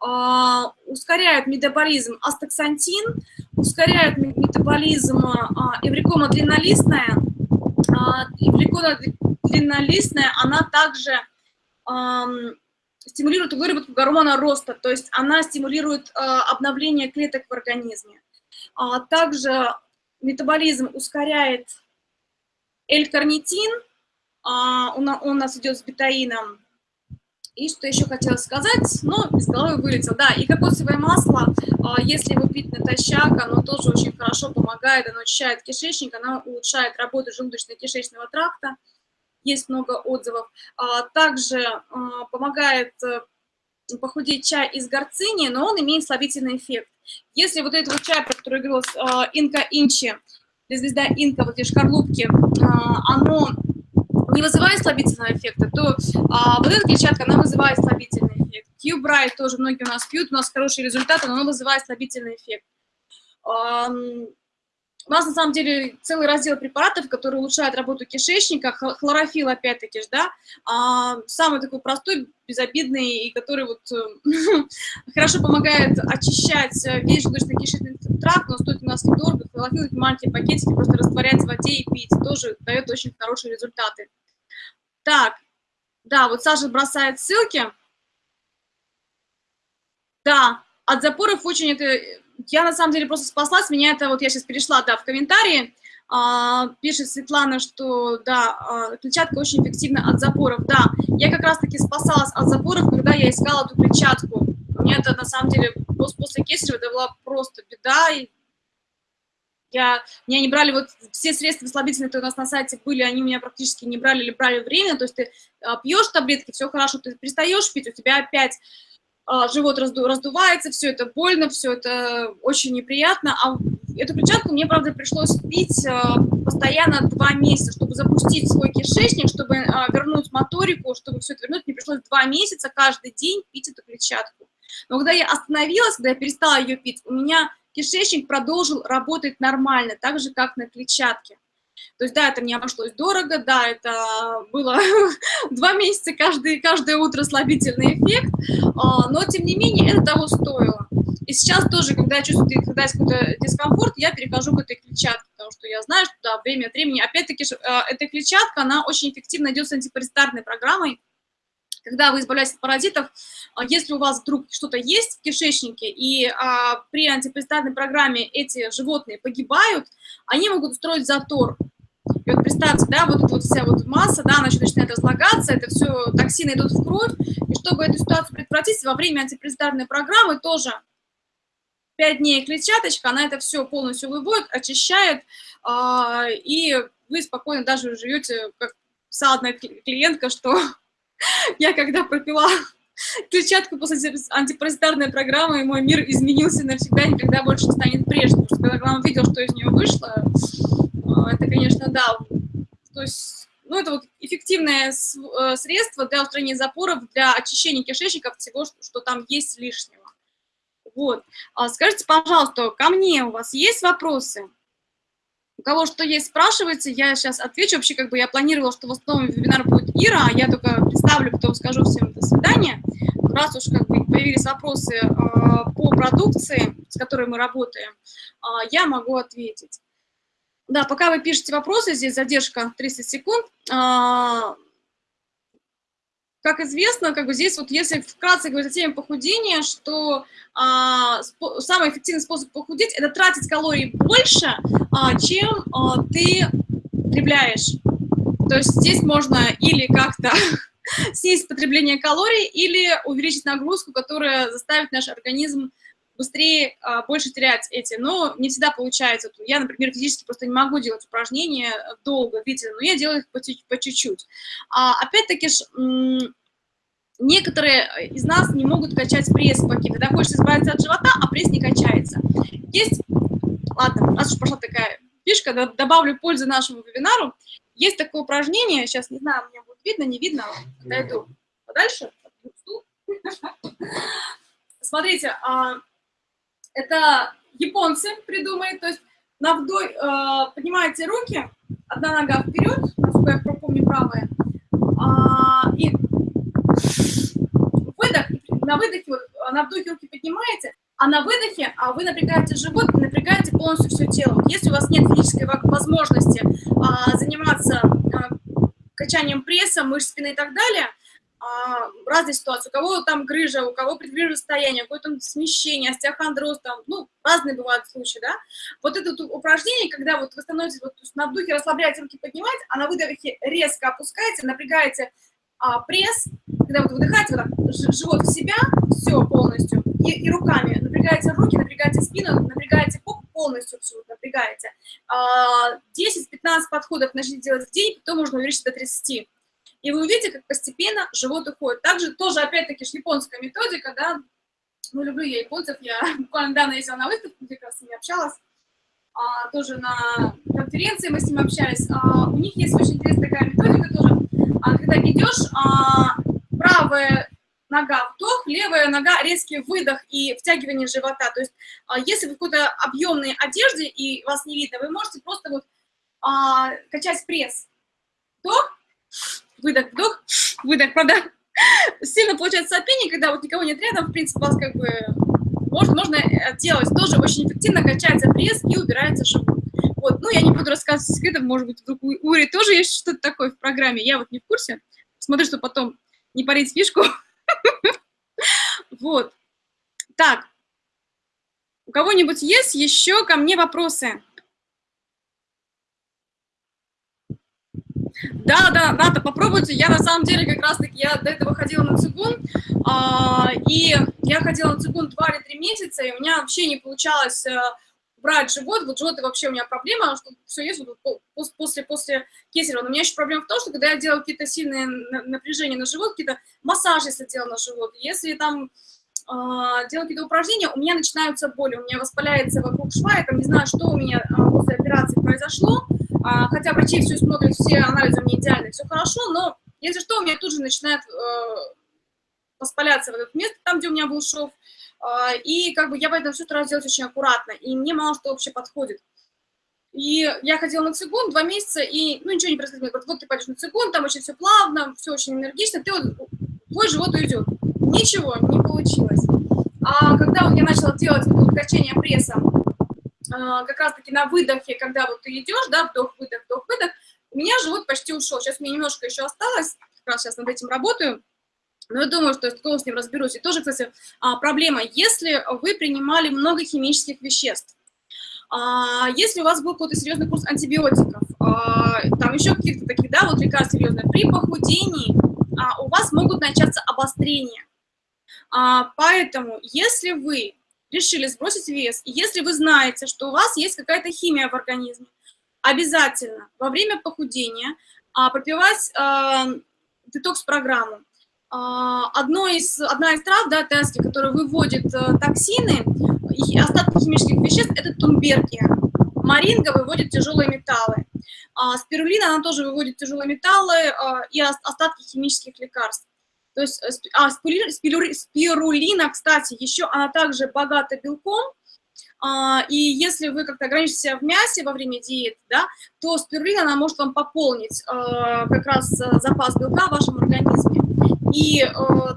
а, ускоряют метаболизм астаксантин, ускоряют метаболизм а, эврикома длиннолистная. А, эврикома длиннолистная, она также а, стимулирует выработку гормона роста, то есть она стимулирует а, обновление клеток в организме. А, также метаболизм ускоряет L-карнитин, а, он, у нас идет с бетаином. И что еще хотела сказать, но из головы вылетел. Да, и кокосовое масло, а, если его пить натощак, оно тоже очень хорошо помогает, оно очищает кишечник, оно улучшает работу желудочно-кишечного тракта. Есть много отзывов. А, также помогает э, похудеть чай из горцини, но он имеет слабительный эффект. Если вот этот чай, про который э, инка инчи, звезда инка, вот эти шкарлупки, оно не вызывает слабительного эффекта, то а, вот эта клетчатка, она вызывает слабительный эффект. Q-Bright тоже многие у нас пьют, у нас хорошие результаты, но оно вызывает слабительный эффект. У нас на самом деле целый раздел препаратов, которые улучшают работу кишечника, хлорофилл опять-таки, да, а, самый такой простой, безобидный, и который вот э, хорошо помогает очищать весь желудочно-кишечный тракт, но стоит у нас недорого, хлорофилл, эти маленькие пакетики просто растворять в воде и пить, тоже дает очень хорошие результаты. Так, да, вот Саша бросает ссылки. Да, от запоров очень это я на самом деле просто спаслась, меня это, вот я сейчас перешла, да, в комментарии, а, пишет Светлана, что, да, а, клетчатка очень эффективна от запоров, да, я как раз-таки спасалась от запоров, когда я искала эту клетчатку, мне это, на самом деле, после кесарева это была просто беда, и я, меня не брали, вот все средства слабительные, которые у нас на сайте были, они меня практически не брали или брали время, то есть ты а, пьешь таблетки, все хорошо, ты перестаешь пить, у тебя опять а, живот разду, раздувается, все это больно, все это очень неприятно. А эту клетчатку мне, правда, пришлось пить а, постоянно два месяца, чтобы запустить свой кишечник, чтобы вернуть моторику, чтобы все это вернуть. Мне пришлось два месяца каждый день пить эту клетчатку. Но когда я остановилась, когда я перестала ее пить, у меня кишечник продолжил работать нормально, так же, как на клетчатке. То есть, да, это мне обошлось дорого, да, это было два месяца каждый, каждое утро слабительный эффект, а, но, тем не менее, это того стоило. И сейчас тоже, когда я чувствую, когда есть какой-то дискомфорт, я перехожу к этой клетчатке, потому что я знаю, что да, время от времени, опять-таки, а, эта клетчатка, она очень эффективно идет с антипаразитарной программой, когда вы избавляетесь от паразитов, а, если у вас вдруг что-то есть в кишечнике, и а, при антипаразитарной программе эти животные погибают, они могут устроить затор. И вот представьте, да, вот эта вот вся вот масса, да, она начинает разлагаться, это все, токсины идут в кровь, и чтобы эту ситуацию предотвратить, во время антипаразитарной программы тоже 5 дней клетчаточка, она это все полностью выводит, очищает, э, и вы спокойно даже живете, как писала клиентка, что я когда пропила клетчатку после антипаразитарной программы, мой мир изменился навсегда, никогда больше не станет прежним. Потому что когда он видел, что из нее вышло, а, это, конечно, да. То есть, ну, это вот эффективное э, средство для устранения запоров, для очищения кишечника всего, что, что там есть лишнего. Вот. А скажите, пожалуйста, ко мне у вас есть вопросы? У кого что есть, спрашивайте, я сейчас отвечу. Вообще, как бы я планировала, что в основном вебинар будет Ира, а я только представлю, потом скажу всем до свидания. Раз уж как бы появились вопросы э, по продукции, с которой мы работаем, э, я могу ответить. Да, пока вы пишете вопросы, здесь задержка 30 секунд. Э, как известно, как бы здесь вот если вкратце говорить о теме похудения, что а, самый эффективный способ похудеть – это тратить калорий больше, а, чем а, ты потребляешь. То есть здесь можно или как-то снизить потребление калорий, или увеличить нагрузку, которая заставит наш организм быстрее, а, больше терять эти. Но не всегда получается. Я, например, физически просто не могу делать упражнения долго, длительно, но я делаю их по чуть-чуть. А, Опять-таки, некоторые из нас не могут качать пресс какие Когда хочешь избавиться от живота, а пресс не качается. Есть, ладно, раз уж пошла такая фишка, добавлю пользы нашему вебинару. Есть такое упражнение, сейчас не знаю, мне будет видно, не видно, дойду подальше. Смотрите, а, это японцы придумали, то есть на вдох э, поднимаете руки, одна нога вперед, насколько я помню, правая, а, и выдох, на выдохе, вот, на вдохе руки поднимаете, а на выдохе а вы напрягаете живот, напрягаете полностью все тело. Если у вас нет физической возможности а, заниматься а, качанием пресса, мышц спины и так далее, а, разные ситуации. У кого там грыжа, у кого предгрыжа состояние, какое-то смещение, остеохондроз, там, ну, разные бывают случаи, да. Вот это вот упражнение, когда вот вы становитесь, вот на вдохе расслабляете руки, поднимаете, а на выдохе резко опускаете, напрягаете а, пресс, когда вот выдыхаете, вот так, живот в себя, все полностью, и, и руками напрягаете руки, напрягаете спину, напрягаете поп полностью все напрягаете. А, 10-15 подходов начните делать в день, потом можно увеличить до 30 и вы увидите, как постепенно живот уходит. Также тоже, опять-таки, японская методика, да, ну, люблю я японцев, я буквально недавно ездила на выставку, где как раз с ними общалась, а, тоже на конференции мы с ними общались, а, у них есть очень интересная такая методика тоже, а, когда идешь, а, правая нога вдох, левая нога резкий выдох и втягивание живота, то есть а, если вы в какой-то объемной одежде и вас не видно, вы можете просто вот а, качать пресс, вдох, выдох, вдох, выдох, правда? Сильно получается сопение, когда вот никого нет рядом, в принципе, вас как бы можно, можно делать. Тоже очень эффективно качается пресс и убирается живот. Вот, ну, я не буду рассказывать секретов, может быть, вдруг у Ури тоже есть что-то такое в программе, я вот не в курсе. Смотрю, что потом не парить фишку. Вот. Так. У кого-нибудь есть еще ко мне вопросы? Да, да, надо попробуйте. Я на самом деле как раз-таки, я до этого ходила на цигун, а, и я ходила на цигун 2 или 3 месяца, и у меня вообще не получалось а, брать живот, вот живот вообще у меня проблема, что все есть вот, после, после кесарева. Но у меня еще проблема в том, что когда я делаю какие-то сильные напряжения на живот, какие-то массажи, если делаю на живот, если там э, делаю какие-то упражнения, у меня начинаются боли, у меня воспаляется вокруг шва, я там не знаю, что у меня э, после операции произошло, а, хотя врачи все смотрят, все анализы меня идеальны, все хорошо, но если что, у меня тут же начинает э, воспаляться в это место, там, где у меня был шов, э, и как бы я поэтому все стараюсь делать очень аккуратно, и мне мало что вообще подходит. И я ходила на цигун два месяца, и ну, ничего не происходило. Говорят, вот ты пойдешь на цигун, там очень все плавно, все очень энергично, ты вот, твой живот уйдет. Ничего, не получилось. А когда вот я начала делать вот, качание пресса, как раз-таки на выдохе, когда вот ты идешь, да, вдох-выдох, вдох-выдох, у меня живот почти ушел. Сейчас мне немножко еще осталось, как раз сейчас над этим работаю. Но я думаю, что я с ним разберусь. И тоже, кстати, а, проблема, если вы принимали много химических веществ, а, если у вас был какой-то серьезный курс антибиотиков, там еще каких-то таких, да, вот лекарств серьезных, при похудении у вас могут начаться обострения. Поэтому, если вы решили сбросить вес, и если вы знаете, что у вас есть какая-то химия в организме, обязательно во время похудения а, пропивать а, детокс-программу. А, одно из, одна из трав, да, тески, которая выводит а, токсины и остатки химических веществ, это тумбергия. Маринга выводит тяжелые металлы. А, спирулина, она тоже выводит тяжелые металлы а, и остатки химических лекарств. То есть, э, а, спирулина, кстати, еще она также богата белком, а, и если вы как-то ограничите в мясе во время диеты, да, то спирулина, она может вам пополнить а, как раз э, запас белка в вашем организме. И э,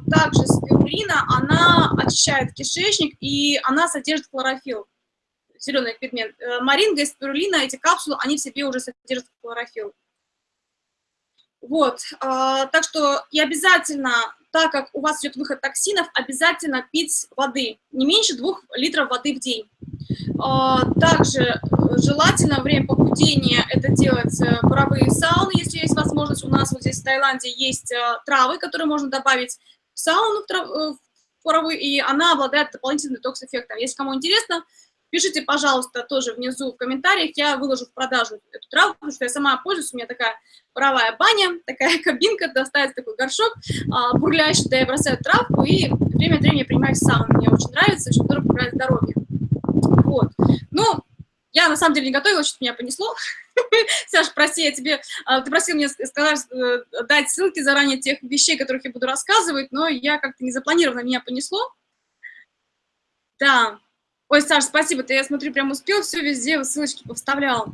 также спирулина, она очищает кишечник, и она содержит хлорофилл, зеленый пигмент. Маринга и спирулина, эти капсулы, они в себе уже содержат хлорофилл. Вот, э, так что и обязательно, так как у вас идет выход токсинов, обязательно пить воды, не меньше двух литров воды в день. Э, также желательно во время похудения это делать э, паровые сауны, если есть возможность. У нас вот здесь в Таиланде есть э, травы, которые можно добавить в сауну, в, трав, э, в паровую, и она обладает дополнительным детокс-эффектом. Если кому интересно, Пишите, пожалуйста, тоже внизу в комментариях, я выложу в продажу эту траву, потому что я сама пользуюсь, у меня такая паровая баня, такая кабинка, достается такой горшок, а, да я бросаю травку и время от времени принимаю сауну. Мне очень нравится, очень здорово поправляет здоровье. Вот. Ну, я на самом деле не готовила, что-то меня понесло. Саш, прости, я тебе, а, ты просил мне сказать, э, дать ссылки заранее тех вещей, которых я буду рассказывать, но я как-то не запланированно меня понесло. Да, Ой, Саш, спасибо, ты, я смотрю, прям успел, все везде ссылочки повставлял.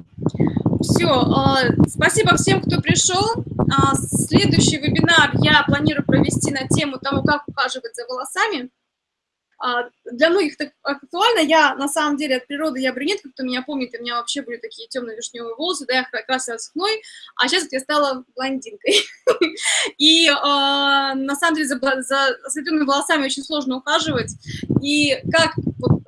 Все, э, спасибо всем, кто пришел. Э, следующий вебинар я планирую провести на тему того, как ухаживать за волосами. А, для многих так актуально. Я, на самом деле, от природы я брюнетка, кто меня помнит, у меня вообще были такие темно-вишневые волосы, да, я красилась хной, а сейчас я стала блондинкой. И, а, на самом деле, за, светлыми волосами очень сложно ухаживать. И как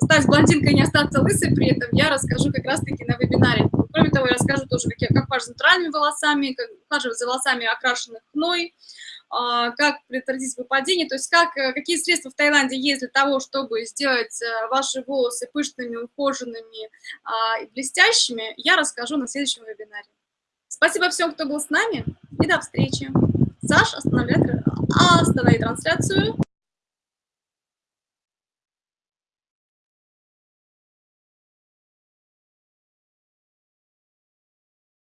стать блондинкой и не остаться лысой при этом, я расскажу как раз-таки на вебинаре. Кроме того, я расскажу тоже, как, как ухаживать за натуральными волосами, как ухаживать за волосами, окрашенных хной, как предотвратить выпадение, то есть как, э, какие средства в Таиланде есть для того, чтобы сделать э, ваши волосы пышными, ухоженными а, и блестящими, я расскажу на следующем вебинаре. Спасибо всем, кто был с нами, и до встречи. Саш, останови, останови трансляцию.